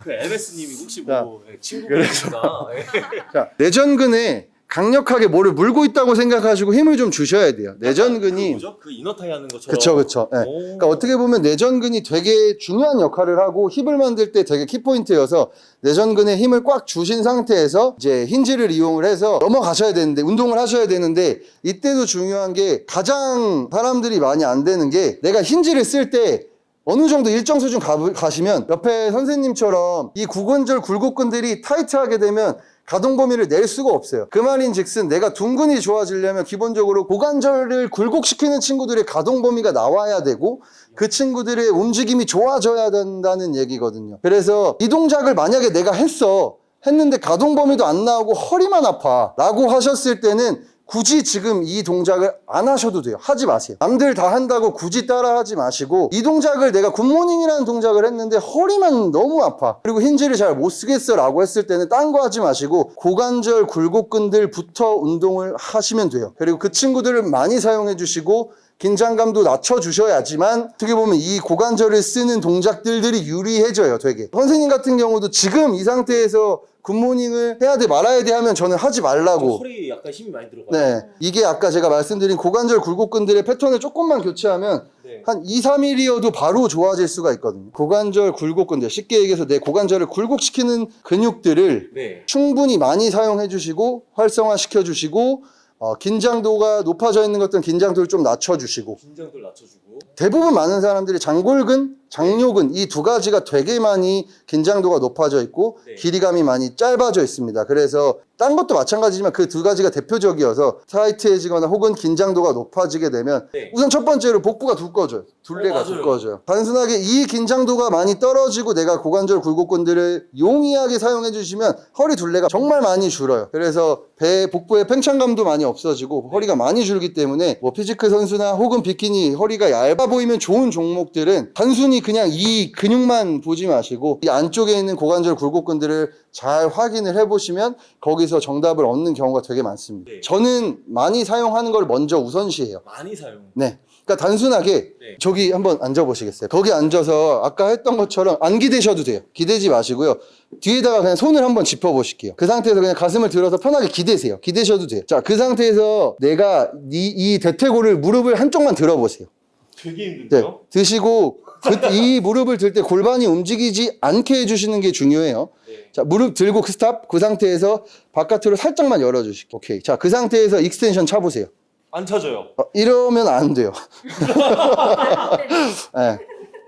그 MS님이 혹시 뭐 예, 친구분이니까 예. 자, 내전근에 강력하게 뭐를 물고 있다고 생각하시고 힘을 좀 주셔야 돼요. 그 내전근이 뭐죠? 그 이너타이 하는 것처럼 그쵸 그쵸. 예. 오. 그러니까 어떻게 보면 내전근이 되게 중요한 역할을 하고 힙을 만들 때 되게 키포인트여서 내전근에 힘을 꽉 주신 상태에서 이제 힌지를 이용을 해서 넘어가셔야 되는데 운동을 하셔야 되는데 이때도 중요한 게 가장 사람들이 많이 안 되는 게 내가 힌지를 쓸때 어느 정도 일정 수준 가, 가시면 옆에 선생님처럼 이 고관절 굴곡근들이 타이트하게 되면 가동 범위를 낼 수가 없어요. 그 말인 즉슨 내가 둔근이 좋아지려면 기본적으로 고관절을 굴곡시키는 친구들의 가동 범위가 나와야 되고 그 친구들의 움직임이 좋아져야 된다는 얘기거든요. 그래서 이 동작을 만약에 내가 했어. 했는데 가동 범위도 안 나오고 허리만 아파. 라고 하셨을 때는 굳이 지금 이 동작을 안 하셔도 돼요. 하지 마세요. 남들 다 한다고 굳이 따라 하지 마시고 이 동작을 내가 good morning이라는 동작을 했는데 허리만 너무 아파. 그리고 hinge를 잘 못 쓰겠어 라고 했을 때는 딴 거 하지 마시고 고관절 굴곡근들부터 운동을 하시면 돼요. 그리고 그 친구들을 많이 사용해 주시고 긴장감도 낮춰주셔야지만 어떻게 보면 이 고관절을 쓰는 동작들이 유리해져요 되게 선생님 같은 경우도 지금 이 상태에서 굿모닝을 해야 돼 말아야 돼 하면 저는 하지 말라고. 허리 약간 힘이 많이 들어가요. 네. 이게 아까 제가 말씀드린 고관절 굴곡근들의 패턴을 조금만 교체하면 네. 한 2, 3일이어도 바로 좋아질 수가 있거든요. 고관절 굴곡근들 쉽게 얘기해서 내 고관절을 굴곡시키는 근육들을 네. 충분히 많이 사용해 주시고 활성화 시켜 주시고 어, 긴장도가 높아져 있는 것들은 긴장도를 좀 낮춰 주시고. 긴장도를 낮춰주고. 대부분 많은 사람들이 장골근 장요근 이두 가지가 되게 많이 긴장도가 높아져 있고 네. 길이감이 많이 짧아져 있습니다. 그래서 딴 것도 마찬가지지만 그 두 가지가 대표적이어서 타이트해지거나 혹은 긴장도가 높아지게 되면 네. 우선 첫 번째로 복부가 두꺼워져요. 둘레가 어. 두꺼워져요. 단순하게 이 긴장도가 많이 떨어지고 내가 고관절 굴곡근들을 용이하게 사용해 주시면 허리 둘레가 정말 많이 줄어요. 그래서 배 복부의 팽창감도 많이 없어지고 허리가 많이 줄기 때문에 뭐 피지크 선수나 혹은 비키니 허리가 얇아 보이면 좋은 종목들은 단순히 그냥 이 근육만 보지 마시고 이 안쪽에 있는 고관절 굴곡근들을 잘 확인을 해보시면 거기서 정답을 얻는 경우가 되게 많습니다. 네. 저는 많이 사용하는 걸 먼저 우선시해요. 많이 사용. 네. 그러니까 단순하게 네. 저기 한번 앉아 보시겠어요? 거기 앉아서 아까 했던 것처럼 안 기대셔도 돼요. 기대지 마시고요. 뒤에다가 그냥 손을 한번 짚어 보실게요. 그 상태에서 그냥 가슴을 들어서 편하게 기대세요. 기대셔도 돼요. 자, 그 상태에서 내가 이, 이 대퇴골을 무릎을 한쪽만 들어 보세요. 되게 네. 힘든데요? 드시고 그- 이 무릎을 들 때 골반이 움직이지 않게 해주시는 게 중요해요. 네. 자, 무릎 들고 그 stop. 그 상태에서 바깥으로 살짝만 열어주시고. 오케이. 자, 그 상태에서 extension 차보세요. 안 차져요. 어, 이러면 안 돼요. 네.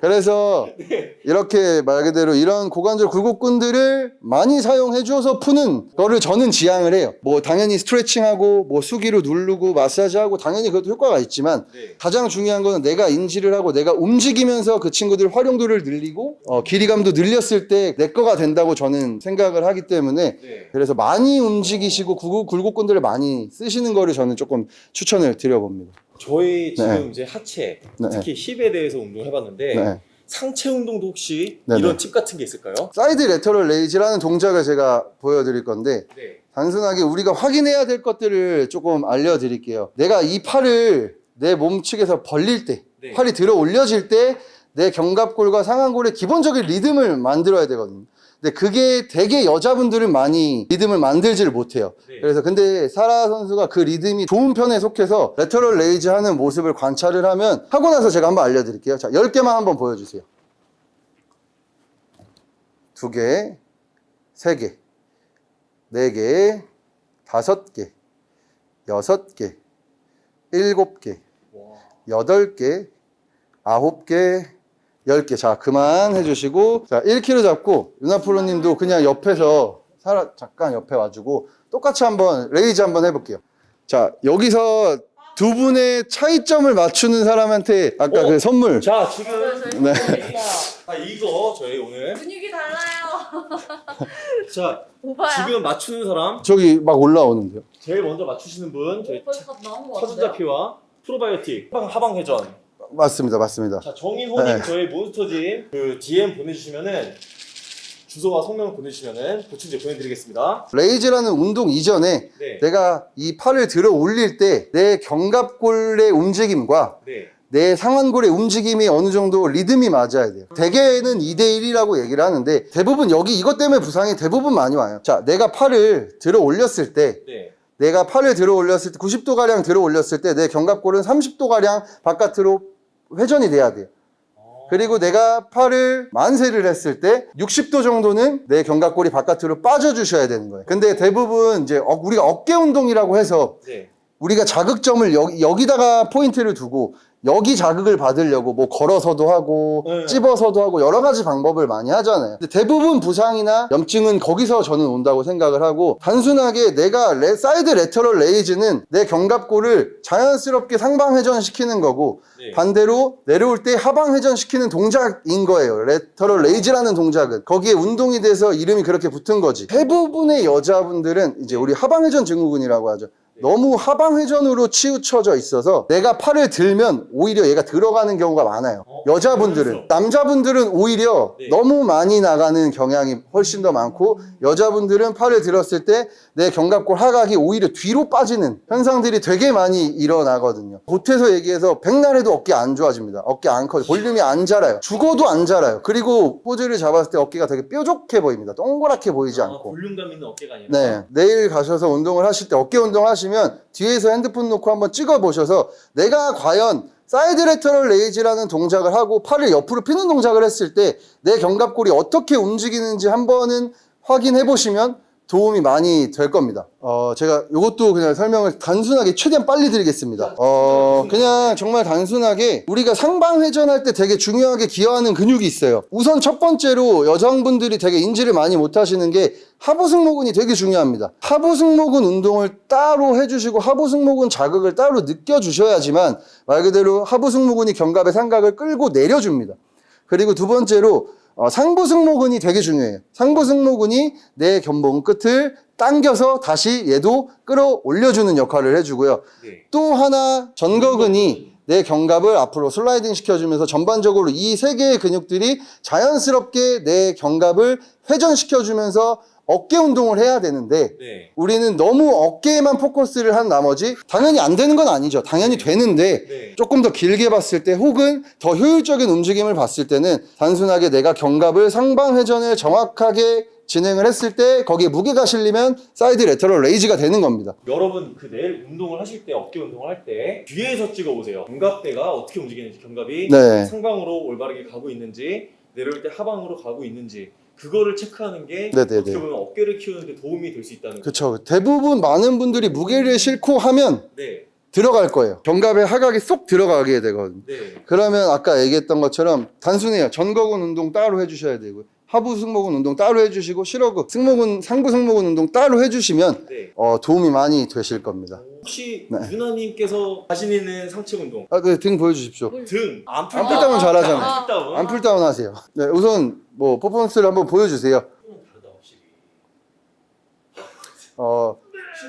그래서 이렇게 말 그대로 이런 고관절 굴곡근들을 많이 사용해 줘서 푸는 거를 저는 지향을 해요. 뭐 당연히 스트레칭하고 뭐 수기로 누르고 마사지하고 당연히 그것도 효과가 있지만 네. 가장 중요한 거는 내가 인지를 하고 내가 움직이면서 그 친구들 활용도를 늘리고 어, 길이감도 늘렸을 때 내 거가 된다고 저는 생각을 하기 때문에 네. 그래서 많이 움직이시고 굴곡- 굴곡근들을 많이 쓰시는 거를 저는 조금 추천을 드려봅니다. 저희 지금 네. 이제 하체, 네. 특히 힙에 대해서 운동해봤는데 네. 상체 운동도 혹시 네, 이런 네. 팁 같은 게 있을까요? side lateral raise라는 동작을 제가 보여드릴 건데 네. 단순하게 우리가 확인해야 될 것들을 조금 알려드릴게요. 내가 이 팔을 내 몸측에서 벌릴 때, 네. 팔이 들어 올려질 때 내 견갑골과 상완골의 기본적인 리듬을 만들어야 되거든요. 근데 그게 되게 여자분들은 많이 리듬을 만들지를 못해요. 네. 그래서 근데 사라 선수가 그 리듬이 좋은 편에 속해서 lateral raise 하는 모습을 관찰을 하면 하고 나서 제가 한번 알려드릴게요. 자, 10개만 한번 보여주세요. 두 개, 세 개, 네 개, 다섯 개, 여섯 개, 일곱 개, 와. 여덟 개, 아홉 개, 열 개. 자, 그만 해주시고. 자, 1kg 잡고, 유나프로 님도 그냥 옆에서, 사라, 잠깐 옆에 와주고, 똑같이 한번, raise 한번 해볼게요. 자, 여기서 두 분의 차이점을 맞추는 사람한테 아까 어? 그 선물. 자, 지금 네. 아, 이거 저희 오늘 분위기 달라요. 자, 오빠야. 지금 맞추는 사람 저기 막 올라오는데요. 제일 먼저 맞추시는 분 저희 벌써 다 나온 거 차순자 피와 프로바이오틱 하방, 하방 회전 맞습니다, 맞습니다. 자 정인호님 네. 저희 몬스터짐 그 DM 보내주시면은 주소와 성명 보내주시면은 보충제 보내드리겠습니다 레이즈라는 운동 이전에 네, 내가 이 팔을 들어 올릴 때 내 견갑골의 움직임과 네, 내 상완골의 움직임이 어느 정도 리듬이 맞아야 돼요. 대개는 2대1이라고 얘기를 하는데 대부분 여기 이것 때문에 부상이 대부분 많이 와요. 자, 내가 팔을 들어 올렸을 때 네. 내가 팔을 들어 올렸을 때 90도가량 들어 올렸을 때 내 견갑골은 30도가량 바깥으로 회전이 돼야 돼요. 그리고 내가 팔을 만세를 했을 때 60도 정도는 내 견갑골이 바깥으로 빠져 주셔야 되는 거예요. 근데 대부분 이제 어- 우리가 어깨 운동이라고 해서 네. 우리가 자극점을 여기, 여기다가 포인트를 두고 여기 자극을 받으려고 뭐 걸어서도 하고 네. 찝어서도 하고 여러 가지 방법을 많이 하잖아요. 근데 대부분 부상이나 염증은 거기서 저는 온다고 생각을 하고 단순하게 내가 레- side lateral raise는 내 견갑골을 자연스럽게 상방 회전시키는 거고 네. 반대로 내려올 때 하방 회전시키는 동작인 거예요. lateral raise라는 동작은 거기에 운동이 돼서 이름이 그렇게 붙은 거지. 대부분의 여자분들은 이제 우리 하방 회전 증후군이라고 하죠. 너무 하방 회전으로 치우쳐져 있어서 내가 팔을 들면 오히려 얘가 들어가는 경우가 많아요. 어, 여자분들은. 남자분들은 오히려 네. 너무 많이 나가는 경향이 훨씬 더 많고 여자분들은 팔을 들었을 때 내 견갑골 하각이 오히려 뒤로 빠지는 현상들이 되게 많이 일어나거든요. 보태서 얘기해서 백날에도 어깨 안 좋아집니다. 어깨 안 커요. 볼륨이 안 자라요. 죽어도 안 자라요. 그리고 포즈를 잡았을 때 어깨가 되게 뾰족해 보입니다. 동그랗게 보이지 아, 않고. 볼륨감 있는 어깨가 아니라 네. 내일 가셔서 운동을 하실 때 어깨 운동 하시면 뒤에서 핸드폰 놓고 한번 찍어 보셔서 내가 과연 side lateral raise라는 동작을 하고 팔을 옆으로 피는 동작을 했을 때 내 견갑골이 어떻게 움직이는지 한번은 확인해 보시면 도움이 많이 될 겁니다. 어, 제가 이것도 그냥 설명을 단순하게 최대한 빨리 드리겠습니다. 어, 그냥 정말 단순하게 우리가 상방회전할 때 되게 중요하게 기여하는 근육이 있어요. 우선 첫 번째로 여성분들이 되게 인지를 많이 못 하시는 게 하부 승모근이 되게 중요합니다. 하부 승모근 운동을 따로 해주시고 하부 승모근 자극을 따로 느껴주셔야지만 말 그대로 하부 승모근이 견갑의 삼각을 끌고 내려줍니다. 그리고 두 번째로 어, 상부 승모근이 되게 중요해요. 상부 승모근이 내 견봉 끝을 당겨서 다시 얘도 끌어올려주는 역할을 해주고요. 네. 또 하나 전거근이 내 견갑을 앞으로 슬라이딩 시켜주면서 전반적으로 이 세 개의 근육들이 자연스럽게 내 견갑을 회전시켜주면서 어깨 운동을 해야 되는데 네. 우리는 너무 어깨에만 포커스를 한 나머지 당연히 안 되는 건 아니죠. 당연히 되는데 네. 조금 더 길게 봤을 때 혹은 더 효율적인 움직임을 봤을 때는 단순하게 내가 견갑을 상방 회전을 정확하게 진행을 했을 때 거기에 무게가 실리면 side lateral 레이즈가 되는 겁니다. 여러분 그 내일 운동을 하실 때 어깨 운동을 할 때 뒤에서 찍어 보세요. 견갑대가 어떻게 움직이는지 견갑이 네. 상방으로 올바르게 가고 있는지 내려올 때 하방으로 가고 있는지 그거를 체크하는 게 네네네. 어떻게 보면 어깨를 키우는 데 도움이 될 수 있다는 거죠. 그렇죠. 대부분 많은 분들이 무게를 싣고 하면 네. 들어갈 거예요. 견갑의 하각이 쏙 들어가게 되거든요. 네. 그러면 아까 얘기했던 것처럼 단순해요. 전거근 운동 따로 해주셔야 되고요. 하부 승모근 운동 따로 해주시고 실어근, 승모근, 상부 승모근 운동 따로 해주시면 네. 어, 도움이 많이 되실 겁니다. 혹시 네. 유나님께서 자신 있는 상체 운동 아, 네, 등 보여주십시오. 등 안풀 안풀 다운 잘하잖아요. 안풀 다운 안풀 다운 하세요. 네, 우선 뭐 퍼포먼스를 한번 보여주세요. 확실히. 어,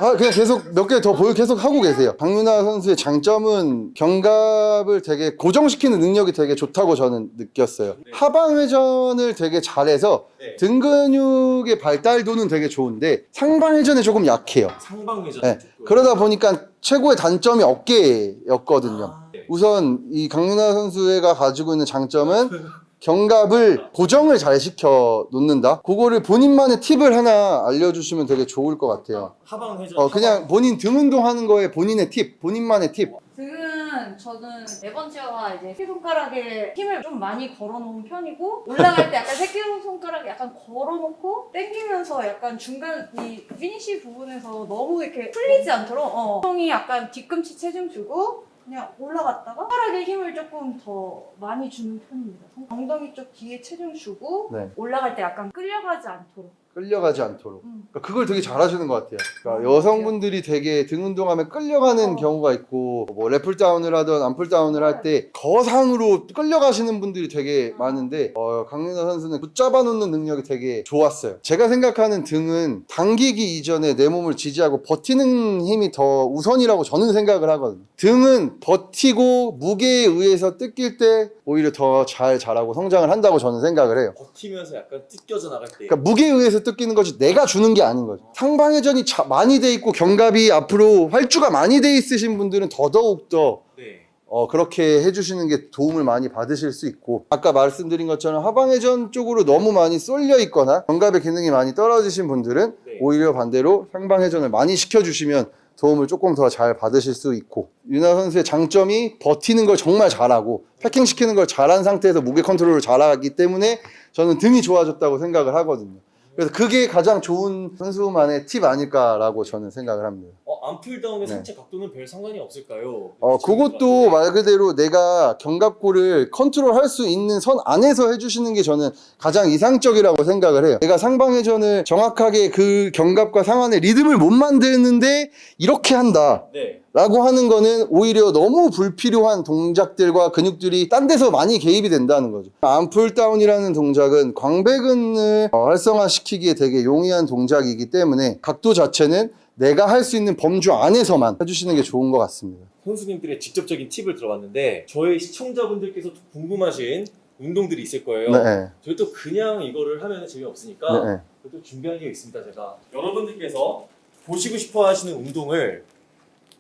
아, 그냥 계속 몇 개 더 보여 계속 하고 계세요. 박윤아 선수의 장점은 견갑을 되게 고정시키는 능력이 되게 좋다고 저는 느꼈어요. 네. 하방 회전을 되게 잘해서 네. 등 근육의 발달도는 되게 좋은데 상방 회전에 조금 약해요. 상방 회전. 네. 그러다 보니까 최고의 단점이 어깨였거든요. 아, 네. 우선 이 강윤아 선수가 가지고 있는 장점은 견갑을 고정을 잘 시켜 놓는다. 그거를 본인만의 팁을 하나 알려주시면 되게 좋을 것 같아요. 하방 회전. 어 그냥 본인 등 운동하는 거에 본인의 팁, 본인만의 팁. 등은 저는 네번 치어가 이제 새끼손가락에 힘을 좀 많이 걸어놓은 편이고 올라갈 때 약간 새끼손가락에 약간 걸어놓고 당기면서 약간 중간 이 피니시 부분에서 너무 이렇게 풀리지 않도록 어. 형이 약간 뒤꿈치 체중 주고 그냥 올라갔다가 손가락에 힘을 조금 더 많이 주는 편입니다. 엉덩이 쪽 뒤에 체중 주고 네. 올라갈 때 약간 끌려가지 않도록 끌려가지 않도록. 음. 그러니까 그걸 되게 잘하시는 것 같아요. 그러니까 여성분들이 되게 등 운동하면 끌려가는 어. 경우가 있고 뭐 래플 다운을 하든 암풀 다운을 할 때 거상으로 끌려가시는 분들이 되게 음. 많은데 어, 강민호 선수는 붙잡아 놓는 능력이 되게 좋았어요. 제가 생각하는 등은 당기기 이전에 내 몸을 지지하고 버티는 힘이 더 우선이라고 저는 생각을 하거든요. 등은 버티고 무게에 의해서 뜯길 때 오히려 더 잘 자라고 성장을 한다고 저는 생각을 해요. 버티면서 약간 찢겨져 나갈 때. 그러니까 무게에 의해서 뜯기는 거지 내가 주는 게 아닌 거죠. 상방회전이 자- 많이 돼 있고 견갑이 앞으로 활주가 많이 돼 있으신 분들은 더더욱 더 네. 어, 그렇게 해주시는 게 도움을 많이 받으실 수 있고 아까 말씀드린 것처럼 하방회전 쪽으로 너무 많이 쏠려 있거나 견갑의 기능이 많이 떨어지신 분들은 네. 오히려 반대로 상방회전을 많이 시켜주시면 도움을 조금 더 잘 받으실 수 있고 유나 선수의 장점이 버티는 걸 정말 잘하고 패킹 시키는 걸 잘한 상태에서 무게 컨트롤을 잘하기 때문에 저는 등이 좋아졌다고 생각을 하거든요. 그래서 그게 가장 좋은 선수만의 팁 아닐까라고 저는 생각을 합니다. 어, arm pull down의 네. 상체 각도는 별 상관이 없을까요? 어, 그것도 말 그대로 내가 견갑골을 컨트롤 할 수 있는 선 안에서 해주시는 게 저는 가장 이상적이라고 생각을 해요. 내가 상방회전을 정확하게 그 견갑과 상완의 리듬을 못 만드는데 이렇게 한다. 네. 라고 하는 거는 오히려 너무 불필요한 동작들과 근육들이 딴 데서 많이 개입이 된다는 거죠. arm pull down이라는 동작은 광배근을 어, 활성화시키기에 되게 용이한 동작이기 때문에 각도 자체는 내가 할 수 있는 범주 안에서만 해주시는 게 좋은 것 같습니다. 선수님들의 직접적인 팁을 들어봤는데 저희 시청자분들께서 궁금하신 운동들이 있을 거예요. 네. 저희 또 그냥 이거를 하면 재미없으니까 네. 그래도 준비한 게 있습니다. 제가 여러분들께서 보시고 싶어 하시는 운동을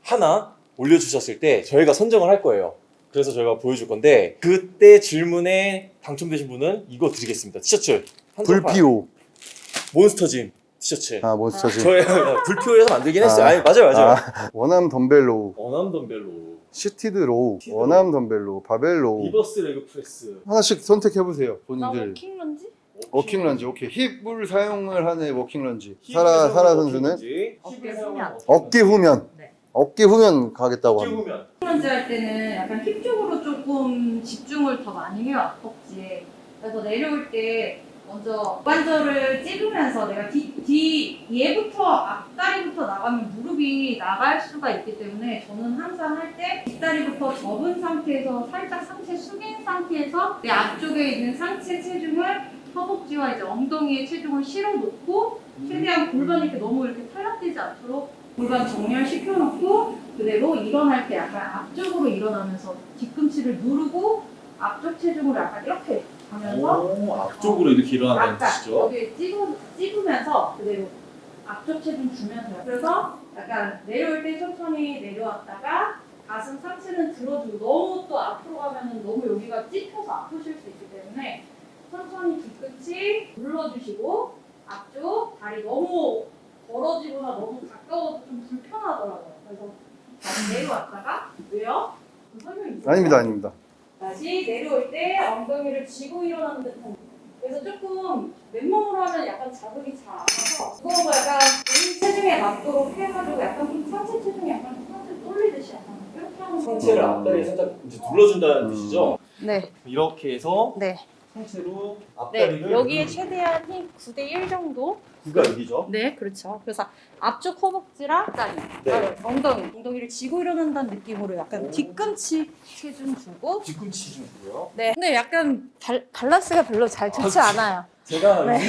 하나 올려주셨을 때 저희가 선정을 할 거예요. 그래서 저희가 보여줄 건데 그때 질문에 당첨되신 분은 이거 드리겠습니다. 티셔츠 한정판. 불피오. 몬스터짐 티셔츠. 아, 몬스터즈. 저희 불표에서 만들긴 했어요. 아. 아니, 맞아요, 맞아요. 아, 원암 덤벨로우, 어남 덤벨로, 시티드 로우, 시티드 원암 덤벨로우, 바벨 로우. 리버스 레그 프레스. 하나씩 선택해보세요, 본인들. walking lunge? walking lunge 오케이 힙을 사용을 하는 walking lunge 사라 사라 walking 선수는 런지, 어깨 후면. 워킹 어깨 런지. 후면 네. 어깨 후면 가겠다고 어깨 합니다. 후면. 런지 할 때는 약간 힙 쪽으로 조금 집중을 더 많이 해요 앞벅지에 그래서 내려올 때 먼저 관절을 찝으면서 내가 뒤, 뒤 얘부터 앞다리부터 나가면 무릎이 나갈 수가 있기 때문에 저는 항상 할 때 뒷다리부터 접은 상태에서 살짝 상체 숙인 상태에서 내 앞쪽에 있는 상체 체중을 허벅지와 이제 엉덩이에 체중을 실어 놓고 최대한 골반이 이렇게 너무 이렇게 탈락되지 않도록 골반 정렬시켜 놓고 그대로 일어날 때 약간 앞쪽으로 일어나면서 뒤꿈치를 누르고 앞쪽 체중을 약간 이렇게 가면서 오, 앞쪽으로 이렇게 일어나는 뜻이죠. 여기 찝으, 찝으면서 그대로 앞쪽 체중 주면서요. 그래서 약간 내려올 때 천천히 내려왔다가 가슴 상체는 들어주고 너무 또 앞으로 가면은 너무 여기가 찝혀서 아프실 수 있기 때문에 천천히 뒤꿈치 눌러주시고 앞쪽 다리 너무 벌어지거나 너무 가까워서 좀 불편하더라고요. 그래서 다시 내려왔다가 왜요? 그 설명이 있어요. 아닙니다, 아닙니다. 다시 내려올 때 엉덩이를 쥐고 일어나는 듯한 그래서 조금 맨몸으로 하면 약간 자극이 잘 안 와서 그거하고 약간 본인 체중에 맞도록 해가지고 약간 좀 상체 체중이 약간 상체 돌리듯이 약간 이렇게 하는 거 상체를 앞다리에 살짝 이제 눌러준다는 음. 뜻이죠. 네, 이렇게 해서 네. 상체로 네, 앞다리를 여기에 최대한 힘 9대 1 정도? 구가 여기죠. 네, 그렇죠. 그래서 앞쪽 허벅지랑 다리, 네. 아, 엉덩이, 엉덩이를 쥐고 일어난다는 느낌으로 약간 뒤꿈치 체중 주고 뒤꿈치 좀 주고요. 네. 근데 약간 발, 밸런스가 별로 잘 좋지 않아요. 제가 네.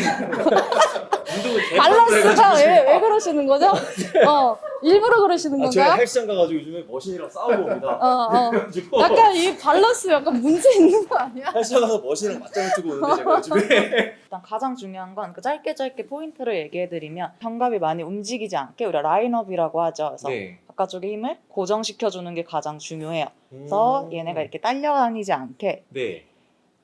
운동을 밸런스가 왜, 왜 그러시는 거죠? 어, 일부러 그러시는 아, 제가 건가요? 헬스장 가가지고 요즘에 machine이랑 싸우고 옵니다. 어, 어. 약간 이 밸런스 약간 문제 있는 거 아니야? 헬스장 가서 machine이랑 맞짱을 뜨고 오는데 제가 요즘에 일단 가장 중요한 건 그 짧게 짧게 포인트를 얘기해드리면 견갑이 많이 움직이지 않게 우리가 라인업이라고 하죠. 그래서 네. 바깥쪽에 힘을 고정시켜주는 게 가장 중요해요. 그래서 얘네가 이렇게 딸려다니지 않게 네.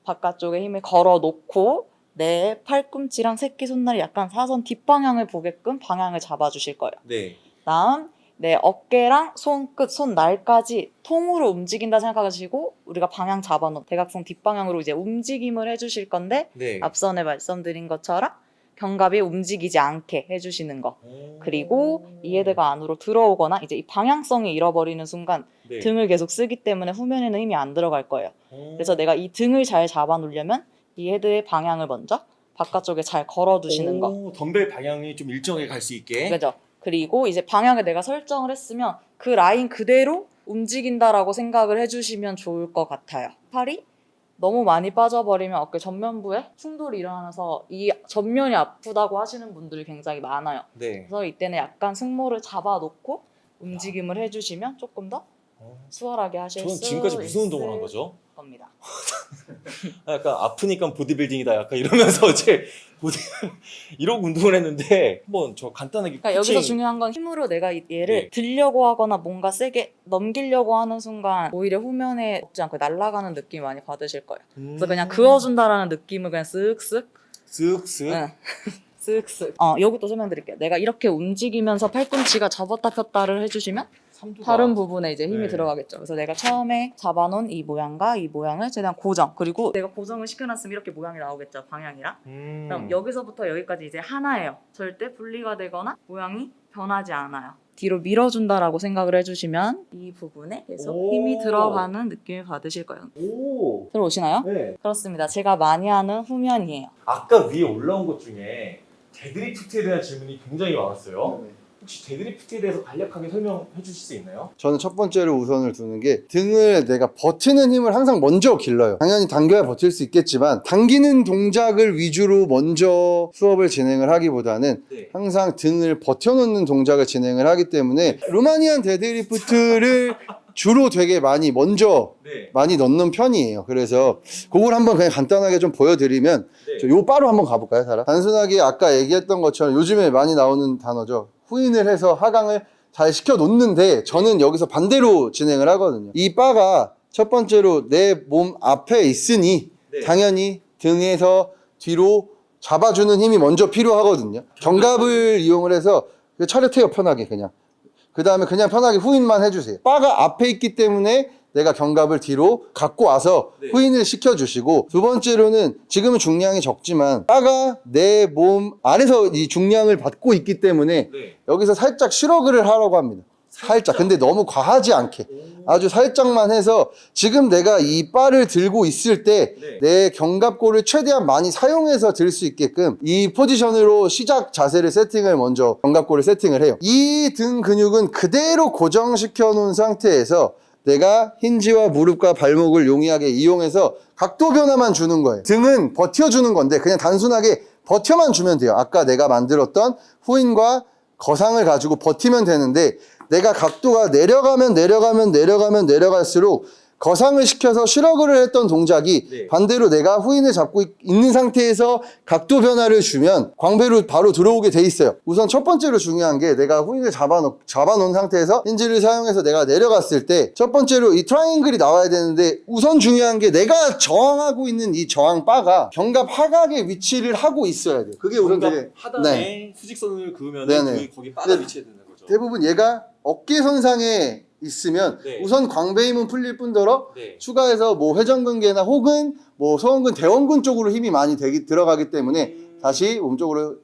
바깥쪽에 힘을 걸어 놓고 내 팔꿈치랑 새끼 손날이 약간 사선 뒷방향을 보게끔 방향을 잡아주실 거예요. 네. 다음 내 어깨랑 손끝, 손날까지 통으로 움직인다 생각하시고 우리가 방향 잡아놓은 대각선 뒷방향으로 이제 움직임을 해주실 건데 네. 앞선에 말씀드린 것처럼 견갑이 움직이지 않게 해주시는 거. 그리고 이 헤드가 안으로 들어오거나 이제 이 방향성이 잃어버리는 순간 네. 등을 계속 쓰기 때문에 후면에는 힘이 안 들어갈 거예요. 그래서 내가 이 등을 잘 잡아 놓으려면 이 헤드의 방향을 먼저 바깥쪽에 잘 걸어 두시는 거. 오, 덤벨 방향이 좀 일정하게 갈 수 있게. 그죠? 그리고 이제 방향을 내가 설정을 했으면 그 라인 그대로 움직인다라고 생각을 해주시면 좋을 것 같아요. 팔이 너무 많이 빠져버리면 어깨 전면부에 충돌이 일어나서 이 전면이 아프다고 하시는 분들이 굉장히 많아요. 네. 그래서 이때는 약간 승모를 잡아놓고 움직임을 해주시면 조금 더 수월하게 하실 저는 수 지금까지 무슨 운동을 한 거죠? 겁니다. 아, 약간 아프니까 보디빌딩이다 약간 이러면서 이제 보디 이러고 운동을 했는데 한번 저 간단하게 그러니까 여기서 중요한 건 힘으로 내가 이- 얘를 네. 들려고 하거나 뭔가 세게 넘기려고 하는 순간 오히려 후면에 먹지 않고 날아가는 느낌 많이 받으실 거예요. 그래서 그냥 음. 그어준다라는 느낌을 그냥 쓱쓱 쓱쓱 응. 쓱쓱 어 여기 또 설명드릴게요. 내가 이렇게 움직이면서 팔꿈치가 접었다 폈다를 해주시면 다른 부분에 이제 힘이 네. 들어가겠죠. 그래서 내가 처음에 잡아놓은 이 모양과 이 모양을 최대한 고정 그리고 내가 고정을 시켜놨으면 이렇게 모양이 나오겠죠. 방향이랑 음. 그럼 여기서부터 여기까지 이제 하나예요. 절대 분리가 되거나 모양이 변하지 않아요. 뒤로 밀어준다라고 생각을 해주시면 이 부분에 계속 오. 힘이 들어가는 느낌을 받으실 거예요. 오. 들어오시나요? 네. 그렇습니다. 제가 많이 하는 후면이에요. 아까 위에 올라온 것 중에 deadlift에 대한 질문이 굉장히 많았어요. 혹시 deadlift에 대해서 간략하게 설명해 주실 수 있나요? 저는 첫 번째로 우선을 두는 게 등을 내가 버티는 힘을 항상 먼저 길러요. 당연히 당겨야 버틸 수 있겠지만 당기는 동작을 위주로 먼저 수업을 진행을 하기보다는 네. 항상 등을 버텨놓는 동작을 진행을 하기 때문에 Romanian deadlift를 주로 되게 많이 먼저 네. 많이 넣는 편이에요. 그래서 그걸 한번 그냥 간단하게 좀 보여드리면 네. 저요 바로 한번 가볼까요, 사라? 단순하게 아까 얘기했던 것처럼 요즘에 많이 나오는 단어죠. 후인을 해서 하강을 잘 시켜 놓는데 저는 여기서 반대로 진행을 하거든요. 이 바가 첫 번째로 내 몸 앞에 있으니 네. 당연히 등에서 뒤로 잡아주는 힘이 먼저 필요하거든요. 견갑을 이용을 해서 차렷해요, 편하게 그냥. 그 다음에 그냥 편하게 후인만 해주세요. 바가 앞에 있기 때문에 내가 견갑을 뒤로 갖고 와서 네. 후인을 시켜주시고 두 번째로는 지금은 중량이 적지만 바가 내 몸 안에서 이 중량을 받고 있기 때문에 네. 여기서 살짝 슈러그를 하라고 합니다. 살짝. 근데 너무 과하지 않게. 아주 살짝만 해서 지금 내가 이 바를 들고 있을 때 네. 내 견갑골을 최대한 많이 사용해서 들 수 있게끔 이 포지션으로 시작 자세를 세팅을 먼저 견갑골을 세팅을 해요. 이 등 근육은 그대로 고정시켜 놓은 상태에서 내가 힌지와 무릎과 발목을 용이하게 이용해서 각도 변화만 주는 거예요. 등은 버텨주는 건데 그냥 단순하게 버텨만 주면 돼요. 아까 내가 만들었던 후인과 거상을 가지고 버티면 되는데 내가 각도가 내려가면 내려가면 내려가면 내려갈수록 거상을 시켜서 shrug를 했던 동작이 네. 반대로 내가 후인을 잡고 있- 있는 상태에서 각도 변화를 주면 광배로 바로 들어오게 돼 있어요. 우선 첫 번째로 중요한 게 내가 후인을 잡아놓, 잡아놓은 상태에서 hinge를 사용해서 내가 내려갔을 때 첫 번째로 이 트라이앵글이 나와야 되는데 우선 중요한 게 내가 저항하고 있는 이 저항 바가 견갑 하각의 위치를 하고 있어야 돼요. 그게 우선 되게 하단에 네. 수직선을 그으면 거기 네. 위치해야 되는 거죠. 대부분 얘가 어깨 선상에 있으면 네. 우선 광배 힘은 풀릴 뿐더러 네. 추가해서 뭐 회전근개나 혹은 뭐 소원근, 대원근 쪽으로 힘이 많이 되기, 들어가기 때문에 음. 다시 몸쪽으로.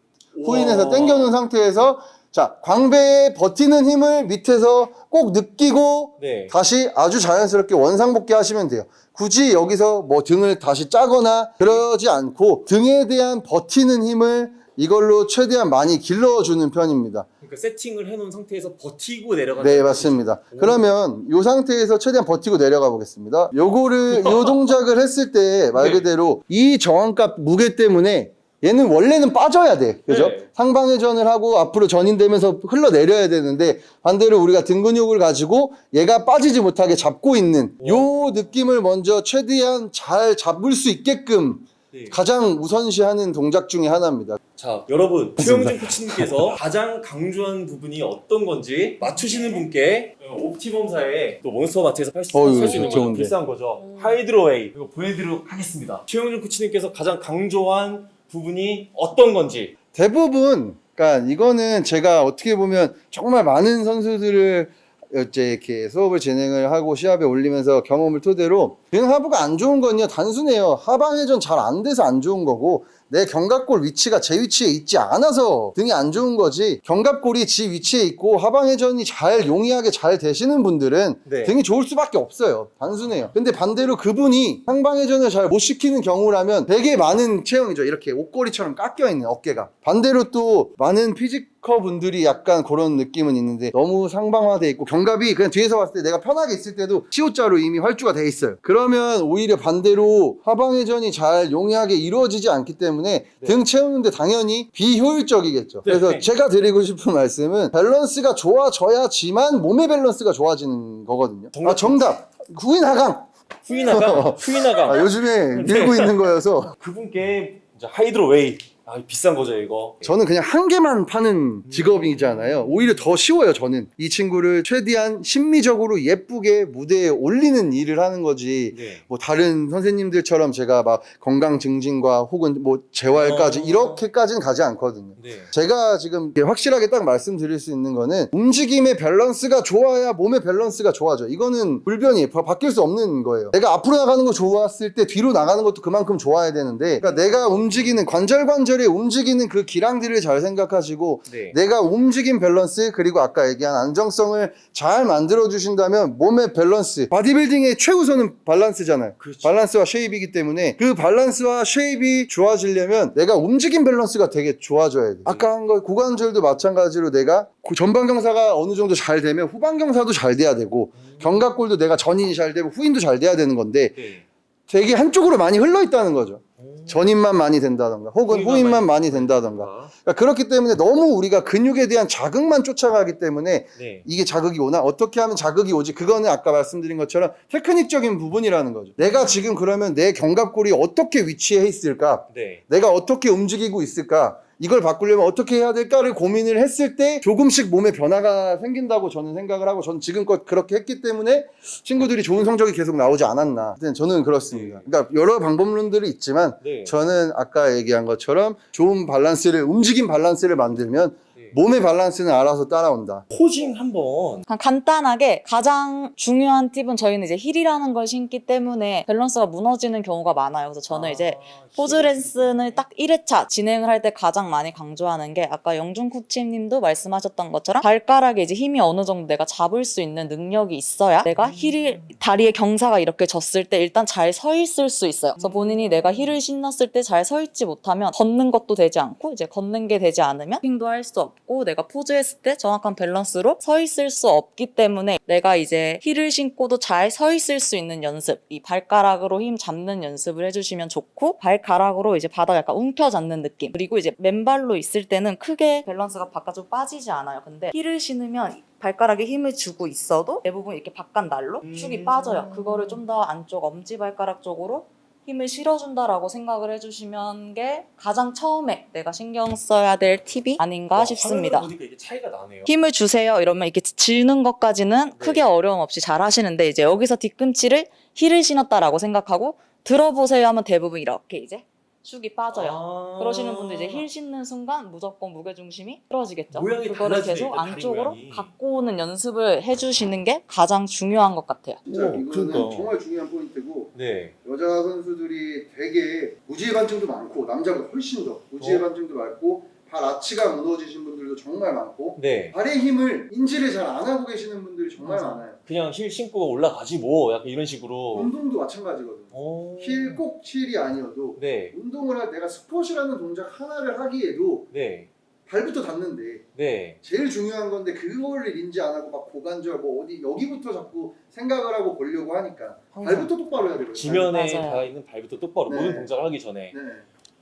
후인해서 당겨놓은 상태에서 자 광배에 버티는 힘을 밑에서 꼭 느끼고 네. 다시 아주 자연스럽게 원상복귀 하시면 돼요. 굳이 여기서 뭐 등을 다시 짜거나 그러지 않고 등에 대한 버티는 힘을 이걸로 최대한 많이 길러주는 편입니다. 그러니까 세팅을 해놓은 상태에서 버티고 내려가는 네, 맞습니다. 오. 그러면 이 상태에서 최대한 버티고 내려가 보겠습니다. 요거를, 요 동작을 했을 때말 네. 그대로 이 저항값 무게 때문에 얘는 원래는 빠져야 돼. 그죠? 네. 상방회전을 하고 앞으로 전인되면서 흘러내려야 되는데 반대로 우리가 등 근육을 가지고 얘가 빠지지 못하게 잡고 있는 요 느낌을 먼저 최대한 잘 잡을 수 있게끔 네. 가장 우선시하는 동작 중에 하나입니다. 자, 여러분 최영준 코치님께서 가장 강조한 부분이 어떤 건지 맞추시는 분께 옵티멈사의 또 몬스터 마트에서 팔 수 있는 거죠. 비싼 거죠. Hydro Whey 이거 보여드리도록 하겠습니다. 최영준 코치님께서 가장 강조한 부분이 어떤 건지 대부분 그러니까 이거는 제가 어떻게 보면 정말 많은 선수들을 이제 이렇게 수업을 진행을 하고 시합에 올리면서 경험을 토대로 등 하부가 안 좋은 건요. 단순해요. 하방 회전 잘 안 돼서 안 좋은 거고 내 견갑골 위치가 제 위치에 있지 않아서 등이 안 좋은 거지. 견갑골이 지 위치에 있고 하방 회전이 잘 용이하게 잘 되시는 분들은 네. 등이 좋을 수밖에 없어요. 단순해요. 근데 반대로 그분이 상방 회전을 잘 못 시키는 경우라면 되게 많은 체형이죠. 이렇게 옷걸이처럼 깎여 있는 어깨가. 반대로 또 많은 physique 분들이 약간 그런 느낌은 있는데 너무 상방화돼 있고 견갑이 그냥 뒤에서 봤을 때 내가 편하게 있을 때도 시옷자로 이미 활주가 돼 있어요. 그러면 오히려 반대로 하방 회전이 잘 용이하게 이루어지지 않기 때문에 등 채우는데 당연히 비효율적이겠죠. 그래서 네. 제가 드리고 싶은 말씀은 밸런스가 좋아져야지만 몸의 밸런스가 좋아지는 거거든요. 아 정답. 후인 하강. 후인하강, 후인하강. 아, 요즘에 밀고 있는 거여서. 그분께 이제 Hydro Whey 아 비싼 거죠 이거. 저는 그냥 한 개만 파는 직업이잖아요. 오히려 더 쉬워요, 저는. 이 친구를 최대한 심미적으로 예쁘게 무대에 올리는 일을 하는 거지. 네. 뭐 다른 선생님들처럼 제가 막 건강 증진과 혹은 뭐 재활까지 어. 이렇게까지는 가지 않거든요. 네. 제가 지금 확실하게 딱 말씀드릴 수 있는 거는 움직임의 밸런스가 좋아야 몸의 밸런스가 좋아져. 이거는 불변이 바, 바뀔 수 없는 거예요. 내가 앞으로 나가는 거 좋았을 때 뒤로 나가는 것도 그만큼 좋아야 되는데 그러니까 내가 움직이는 관절 관절 에 움직이는 그 기량들을 잘 생각하시고 네. 내가 움직임 밸런스 그리고 아까 얘기한 안정성을 잘 만들어 주신다면 몸의 밸런스 바디빌딩의 최우선은 밸런스잖아요 그렇죠. 밸런스와 shape이기 때문에 그 밸런스와 shape이 좋아지려면 내가 움직임 밸런스가 되게 좋아져야 돼 아까 한 거 고관절도 마찬가지로 내가 고- 전방 경사가 어느 정도 잘 되면 후방 경사도 잘 돼야 되고 견갑골도 내가 전인이 잘 되고 후인도 잘 돼야 되는 건데 네. 되게 한쪽으로 많이 흘러 있다는 거죠 전인만 많이 된다던가 혹은 후인만 많이 된다던가. 아, 그러니까 그렇기 때문에 너무 우리가 근육에 대한 자극만 쫓아가기 때문에 네. 이게 자극이 오나? 어떻게 하면 자극이 오지? 그거는 아까 말씀드린 것처럼 테크닉적인 부분이라는 거죠. 내가 지금 그러면 내 견갑골이 어떻게 위치해 있을까? 네. 내가 어떻게 움직이고 있을까 이걸 바꾸려면 어떻게 해야 될까를 고민을 했을 때 조금씩 몸에 변화가 생긴다고 저는 생각을 하고 저는 지금껏 그렇게 했기 때문에 친구들이 좋은 성적이 계속 나오지 않았나 하여튼 저는 그렇습니다 그러니까 여러 방법론들이 있지만 네. 저는 아까 얘기한 것처럼 좋은 밸런스를 움직임 밸런스를 만들면 네. 몸의 밸런스는 알아서 따라온다. posing 한번 간단하게 가장 중요한 팁은 저희는 이제 힐이라는 걸 신기 때문에 밸런스가 무너지는 경우가 많아요. 그래서 저는 이제 포즈 레슨을 딱 1회차 진행을 할 때 가장 많이 강조하는 게 아까 영준 코치님도 말씀하셨던 것처럼 발가락에 이제 힘이 어느 정도 내가 잡을 수 있는 능력이 있어야 내가 힐을 다리의 경사가 이렇게 졌을 때 일단 잘 서 있을 수 있어요. 그래서 본인이 내가 힐을 신었을 때 잘 서 있지 못하면 걷는 것도 되지 않고 이제 걷는 게 되지 않으면 posing도 할 수 없고 내가 포즈했을 때 정확한 밸런스로 서 있을 수 없기 때문에 내가 이제 힐을 신고도 잘 서 있을 수 있는 연습 이 발가락으로 힘 잡는 연습을 해주시면 좋고 발가락으로 이제 바닥 약간 움켜잡는 느낌. 그리고 이제 맨발로 있을 때는 크게 밸런스가 바깥으로 빠지지 않아요. 근데 힐을 신으면 발가락에 힘을 주고 있어도 대부분 이렇게 바깥 날로 축이 음. 빠져요. 그거를 좀 더 안쪽 엄지 발가락 쪽으로 힘을 실어준다라고 생각을 해주시면 게 가장 처음에 내가 신경 써야 될 팁이 아닌가 와, 싶습니다. 차이가 나네요. 힘을 주세요 이러면 이렇게 쥐는 것까지는 네. 크게 어려움 없이 잘 하시는데 이제 여기서 뒤꿈치를 힐을 신었다라고 생각하고 들어보세요 하면 대부분 이렇게 이제 축이 빠져요. 아. 그러시는 분들 이제 힐 신는 순간 무조건 무게 중심이 틀어지겠죠. 모양이 그거를 달라지네, 계속 안쪽으로 모양이. 갖고 오는 연습을 해주시는 게 가장 중요한 것 같아요. 진짜 오, 이거는 그러니까. 정말 중요한 포인트고 네. 여자 선수들이 되게 무지외반증도 많고 남자보다 훨씬 더 무지외반증도 많고 발 아치가 무너지신 분들도 정말 많고 네. 발의 힘을 인지를 잘 안 하고 계시는 분들이 정말 맞아. 많아요. 그냥 힐 신고 올라가지 뭐 약간 이런 식으로. 운동도 마찬가지거든요. 오. 힐 꼭 힐이 아니어도 네. 운동을 할 내가 스쿼트라는 동작 하나를 하기에도 네. 발부터 닿는데 네. 제일 중요한 건데 그거를 인지 안 하고 막 고관절 뭐 어디 여기부터 자꾸 생각을 하고 보려고 하니까 발부터 똑바로 해야 되거든요. 지면에. 닿아 있는 발부터 똑바로 네. 모든 동작을 하기 전에 네.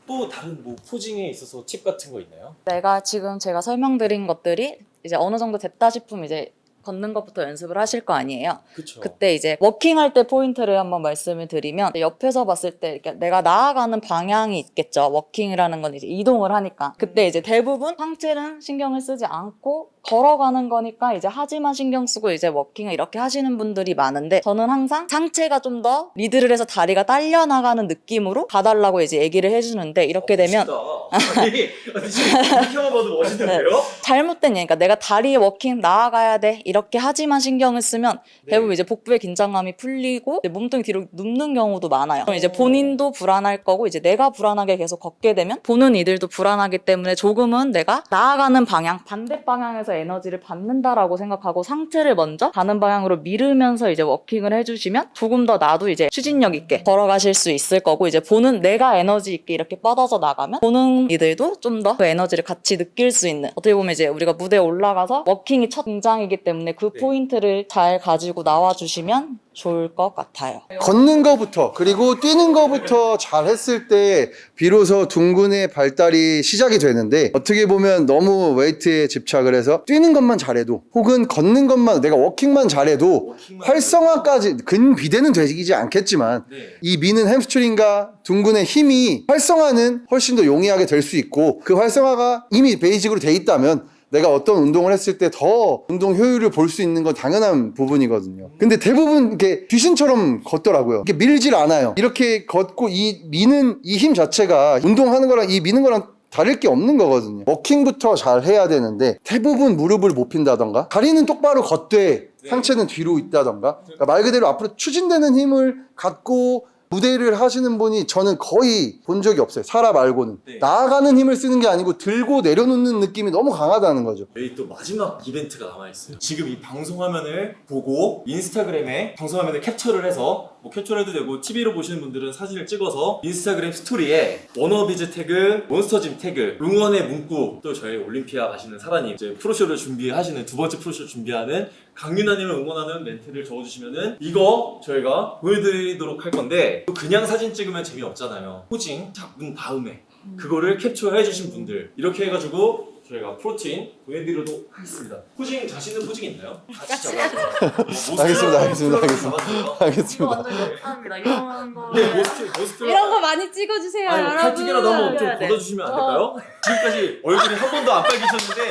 또 다른 뭐 posing에 있어서 팁 같은 거 있나요? 내가 지금 제가 설명드린 것들이 이제 어느 정도 됐다 싶으면 이제 걷는 것부터 연습을 하실 거 아니에요. 그쵸. 그때 이제 워킹할 때 포인트를 한번 말씀을 드리면 옆에서 봤을 때 이렇게 내가 나아가는 방향이 있겠죠. 워킹이라는 건 이제 이동을 하니까. 그때 이제 대부분 상체는 신경을 쓰지 않고 걸어가는 거니까 이제 하체만 신경 쓰고 이제 워킹을 이렇게 하시는 분들이 많은데 저는 항상 상체가 좀 더 리드를 해서 다리가 딸려 나가는 느낌으로 가달라고 이제 얘기를 해주는데 이렇게 되면 어, 멋있다. 아니, 아니 지금 이렇게만 봐도 멋있는데요? 잘못된 얘기니까 내가 다리에 워킹 나아가야 돼 이렇게 하체만 신경을 쓰면 네. 대부분 이제 복부의 긴장감이 풀리고 몸통이 뒤로 눕는 경우도 많아요. 그럼 이제 어. 본인도 불안할 거고 이제 내가 불안하게 계속 걷게 되면 보는 이들도 불안하기 때문에 조금은 내가 나아가는 방향 반대 방향에서 에너지를 받는다라고 생각하고 상체를 먼저 가는 방향으로 밀으면서 이제 워킹을 해주시면 조금 더 나도 이제 추진력 있게 걸어가실 수 있을 거고 이제 보는 내가 에너지 있게 이렇게 뻗어서 나가면 보는 이들도 좀 더 그 에너지를 같이 느낄 수 있는 어떻게 보면 이제 우리가 무대에 올라가서 워킹이 첫 등장이기 때문에 그 네. 포인트를 잘 가지고 나와주시면 좋을 것 같아요. 걷는 거부터 그리고 뛰는 거부터 잘 했을 때 비로소 둔근의 발달이 시작이 되는데 어떻게 보면 너무 웨이트에 집착을 해서 뛰는 것만 잘해도 혹은 걷는 것만 내가 워킹만 잘해도 워킹만 활성화까지 근비대는 되지 않겠지만 네. 이 미는 햄스트링과 둔근의 힘이 활성화는 훨씬 더 용이하게 될 수 있고 그 활성화가 이미 basic으로 돼 있다면 내가 어떤 운동을 했을 때 더 운동 효율을 볼 수 있는 건 당연한 부분이거든요. 근데 대부분 이렇게 귀신처럼 걷더라고요. 이렇게 밀질 않아요. 이렇게 걷고 이 미는 이 힘 자체가 운동하는 거랑 이 미는 거랑 다를 게 없는 거거든요. 워킹부터 잘 해야 되는데 대부분 무릎을 못 핀다던가 다리는 똑바로 걷되 네. 상체는 뒤로 있다던가 그러니까 말 그대로 앞으로 추진되는 힘을 갖고 무대를 하시는 분이 저는 거의 본 적이 없어요. 사람 말고는. 네. 나아가는 힘을 쓰는 게 아니고 들고 내려놓는 느낌이 너무 강하다는 거죠. 저희 또 마지막 이벤트가 남아있어요. 지금 이 방송 화면을 보고 인스타그램에 방송 화면을 capture를 해서 뭐 캡처를 해도 되고 TV로 보시는 분들은 사진을 찍어서 인스타그램 스토리에 워너비즈 태그, 몬스터짐 태그, 응원의 문구 또 저희 올림피아 가시는 사라님 이제 프로쇼를 준비하시는 두 번째 프로쇼 준비하는 강윤아님을 응원하는 멘트를 적어주시면은 이거 저희가 보여드리도록 할 건데 또 그냥 사진 찍으면 재미없잖아요. posing 잡은 다음에 그거를 캡처해 주신 분들 이렇게 해가지고 저희가 프로틴 보내드리도록 하겠습니다. posing 자신 있는 posing 있나요? 같이 잡아요. 알겠습니다, 알겠습니다, 알겠습니다. 알겠습니다. 감사합니다. 이런 거. 네, most most. 이런 거 많이 찍어주세요, 아니 여러분. 칼튀기라도 한번 좀 해야 돼. 걷어주시면 안 될까요? 지금까지 얼굴이 한 번도 안 빨개졌는데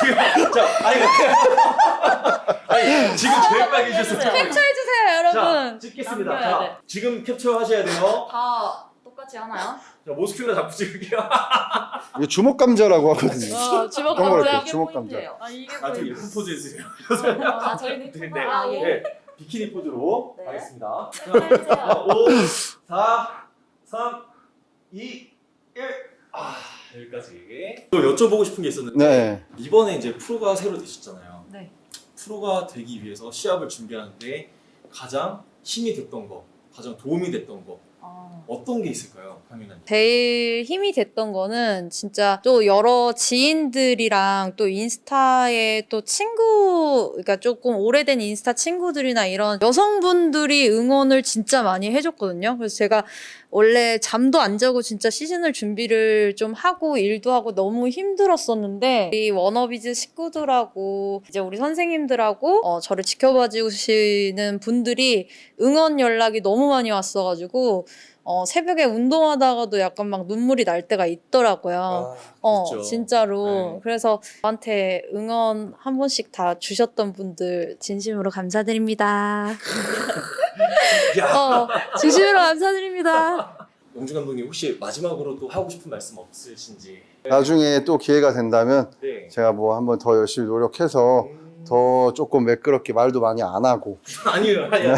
지금 자 아니 아니 지금 제일 빨개졌어요. 캡처해 주세요, 자 여러분. 찍겠습니다. 남겨야 자 돼. 지금 캡처하셔야 돼요. 다 똑같이 하나요? 자, 모스큘러 잡고 찍을게요. 이게 주먹 감자라고 하거든요. 어, 주먹 감자 주먹 포인트예요. 아 이게 아, 좀 포인트. 예쁜 포즈 해주세요. 아 저희는 네, 네, 네. 아, 예. 네. 비키니 포즈로 네. 가겠습니다. 해주세요. 자, 5, 4, 3, 2, 1. 아, 여기까지. 또 여쭤보고 싶은 게 있었는데 네. 이번에 이제 프로가 새로 되셨잖아요. 네. 프로가 되기 위해서 시합을 준비하는데 가장 힘이 됐던 거, 가장 도움이 됐던 거 아, 어떤 게 있을까요, 강윤아님? 제일 힘이 됐던 거는 진짜 또 여러 지인들이랑 또 인스타에 또 친구, 그러니까 조금 오래된 인스타 친구들이나 이런 여성분들이 응원을 진짜 많이 해줬거든요. 그래서 제가 원래 잠도 안 자고 진짜 시즌을 준비를 좀 하고 일도 하고 너무 힘들었었는데 이 워너비즈 식구들하고 이제 우리 선생님들하고 어, 저를 지켜봐 주시는 분들이 응원 연락이 너무 많이 왔어가지고 어, 새벽에 운동하다가도 약간 막 눈물이 날 때가 있더라고요. 아, 어, 있죠. 진짜로. 네. 그래서 저한테 응원 한 번씩 다 주셨던 분들 진심으로 감사드립니다. 야, 어, 진심으로 감사드립니다. 영준 감독님 혹시 마지막으로 또 하고 싶은 말씀 없으신지? 나중에 또 기회가 된다면 네. 제가 뭐 한번 더 열심히 노력해서 음, 더 조금 매끄럽게 말도 많이 안 하고 아니요, 아니요.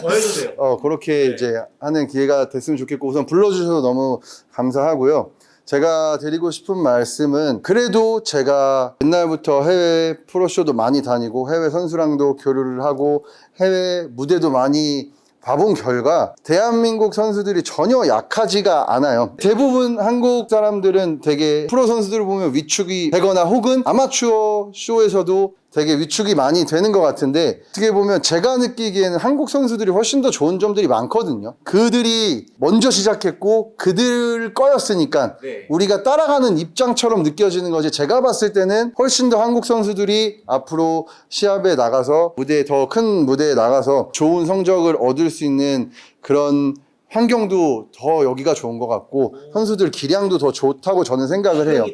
더 해도 돼요. 어 그렇게 네. 이제 하는 기회가 됐으면 좋겠고 우선 불러주셔서 너무 감사하고요. 제가 드리고 싶은 말씀은 그래도 제가 옛날부터 해외 프로쇼도 많이 다니고 해외 선수랑도 교류를 하고 해외 무대도 많이 봐본 결과 대한민국 선수들이 전혀 약하지가 않아요. 대부분 한국 사람들은 되게 프로 선수들 을 보면 위축이 되거나 혹은 아마추어 쇼에서도 되게 위축이 많이 되는 것 같은데 어떻게 보면 제가 느끼기에는 한국 선수들이 훨씬 더 좋은 점들이 많거든요. 그들이 먼저 시작했고 그들 거였으니까 네. 우리가 따라가는 입장처럼 느껴지는 거지 제가 봤을 때는 훨씬 더 한국 선수들이 앞으로 시합에 나가서 무대에 더 큰 무대에 나가서 좋은 성적을 얻을 수 있는 그런 환경도 더 여기가 좋은 것 같고 선수들 기량도 더 좋다고 저는 생각을 해요.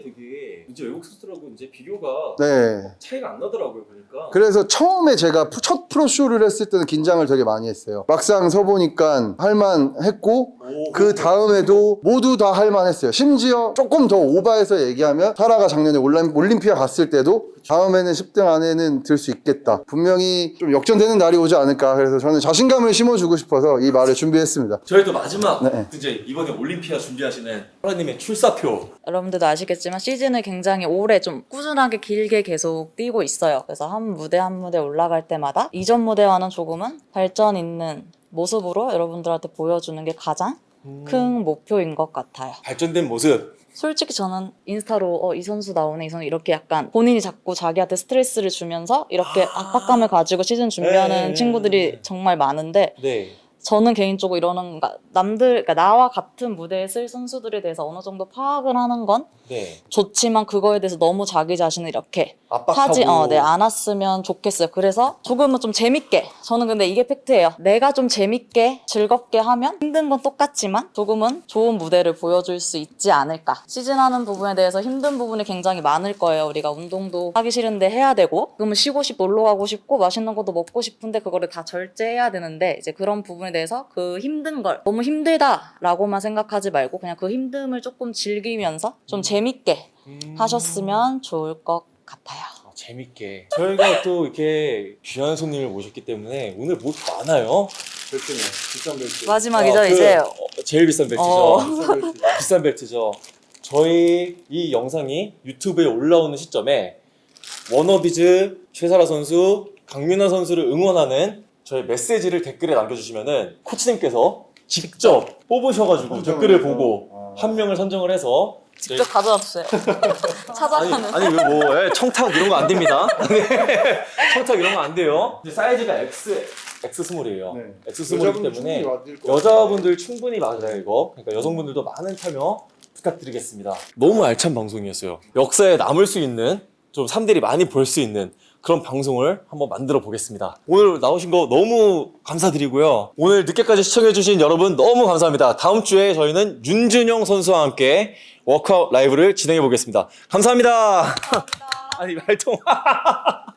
이제 외국 선수들하고 이제 비교가 네. 차이가 안 나더라고요 보니까. 그래서 처음에 제가 푸- 첫 프로쇼를 했을 때는 긴장을 되게 많이 했어요. 막상 서보니까 할만 했고 오, 그 다음에도 모두 다 할만 했어요. 심지어 조금 더 오바해서 얘기하면 사라가 작년에 올림- 올림피아 갔을 때도 다음에는 10등 안에는 들 수 있겠다. 분명히 좀 역전되는 날이 오지 않을까. 그래서 저는 자신감을 심어주고 싶어서 이 말을 준비했습니다. 저희 또 마지막 네. 이제 이번에 올림피아 준비하시는 하라님의 출사표. 여러분들도 아시겠지만 시즌을 굉장히 오래 좀 꾸준하게 길게 계속 뛰고 있어요. 그래서 한 무대 한 무대 올라갈 때마다 이전 무대와는 조금은 발전 있는 모습으로 여러분들한테 보여주는 게 가장 큰 목표인 것 같아요. 발전된 모습. 솔직히 저는 인스타로 어, 이 선수 나오네 이 선수 이렇게 약간 본인이 자꾸 자기한테 스트레스를 주면서 이렇게 아. 압박감을 가지고 시즌 준비하는 네. 친구들이 정말 많은데 네. 저는 개인적으로 이러는 그러니까 남들 그러니까 나와 같은 무대에 쓸 선수들에 대해서 어느 정도 파악을 하는 건 네. 좋지만 그거에 대해서 너무 자기 자신을 이렇게 압박하고. 하지 어, 네, 않았으면 좋겠어요. 그래서 조금은 좀 재밌게 저는 근데 이게 팩트예요. 내가 좀 재밌게 즐겁게 하면 힘든 건 똑같지만 조금은 좋은 무대를 보여줄 수 있지 않을까. 시즌하는 부분에 대해서 힘든 부분이 굉장히 많을 거예요. 우리가 운동도 하기 싫은데 해야 되고 그러면 쉬고 싶고 놀러 가고 싶고 맛있는 것도 먹고 싶은데 그거를 다 절제해야 되는데 이제 그런 부분에 대해서 그 힘든 걸 너무 힘들다라고만 생각하지 말고 그냥 그 힘듦을 조금 즐기면서 좀 재밌게 음. 하셨으면 좋을 것 같아요. 아, 재밌게. 저희가 또 이렇게 귀한 손님을 모셨기 때문에 오늘 뭐 많아요. 벨트네. 비싼 벨트. 마지막이죠 어, 그, 이제 어, 제일 비싼 벨트죠. 어. 비싼 벨트. 비싼 벨트죠. 저희 이 영상이 유튜브에 올라오는 시점에 워너비즈 최사라 선수, 강민아 선수를 응원하는 저희 메시지를 댓글에 남겨주시면은 코치님께서 직접 뽑으셔가지고 댓글을 해서. 보고 아. 한 명을 선정을 해서 직접 가져다 주세요. 아니, 찾아가는. 아니 이거 뭐 예, 청탁 이런 거 안 됩니다. 네. 청탁 이런 거 안 돼요. 사이즈가 X X small이에요. 네. X 스몰이기 때문에 여자분들 충분히 맞아요 이거. 그러니까 여성분들도 많은 참여 부탁드리겠습니다. 너무 알찬 방송이었어요. 역사에 남을 수 있는 좀 사람들이 많이 볼 수 있는 그런 방송을 한번 만들어 보겠습니다. 오늘 나오신 거 너무 감사드리고요. 오늘 늦게까지 시청해 주신 여러분 너무 감사합니다. 다음 주에 저희는 윤준영 선수와 함께 워크아웃 라이브를 진행해 보겠습니다. 감사합니다. 아니 말통.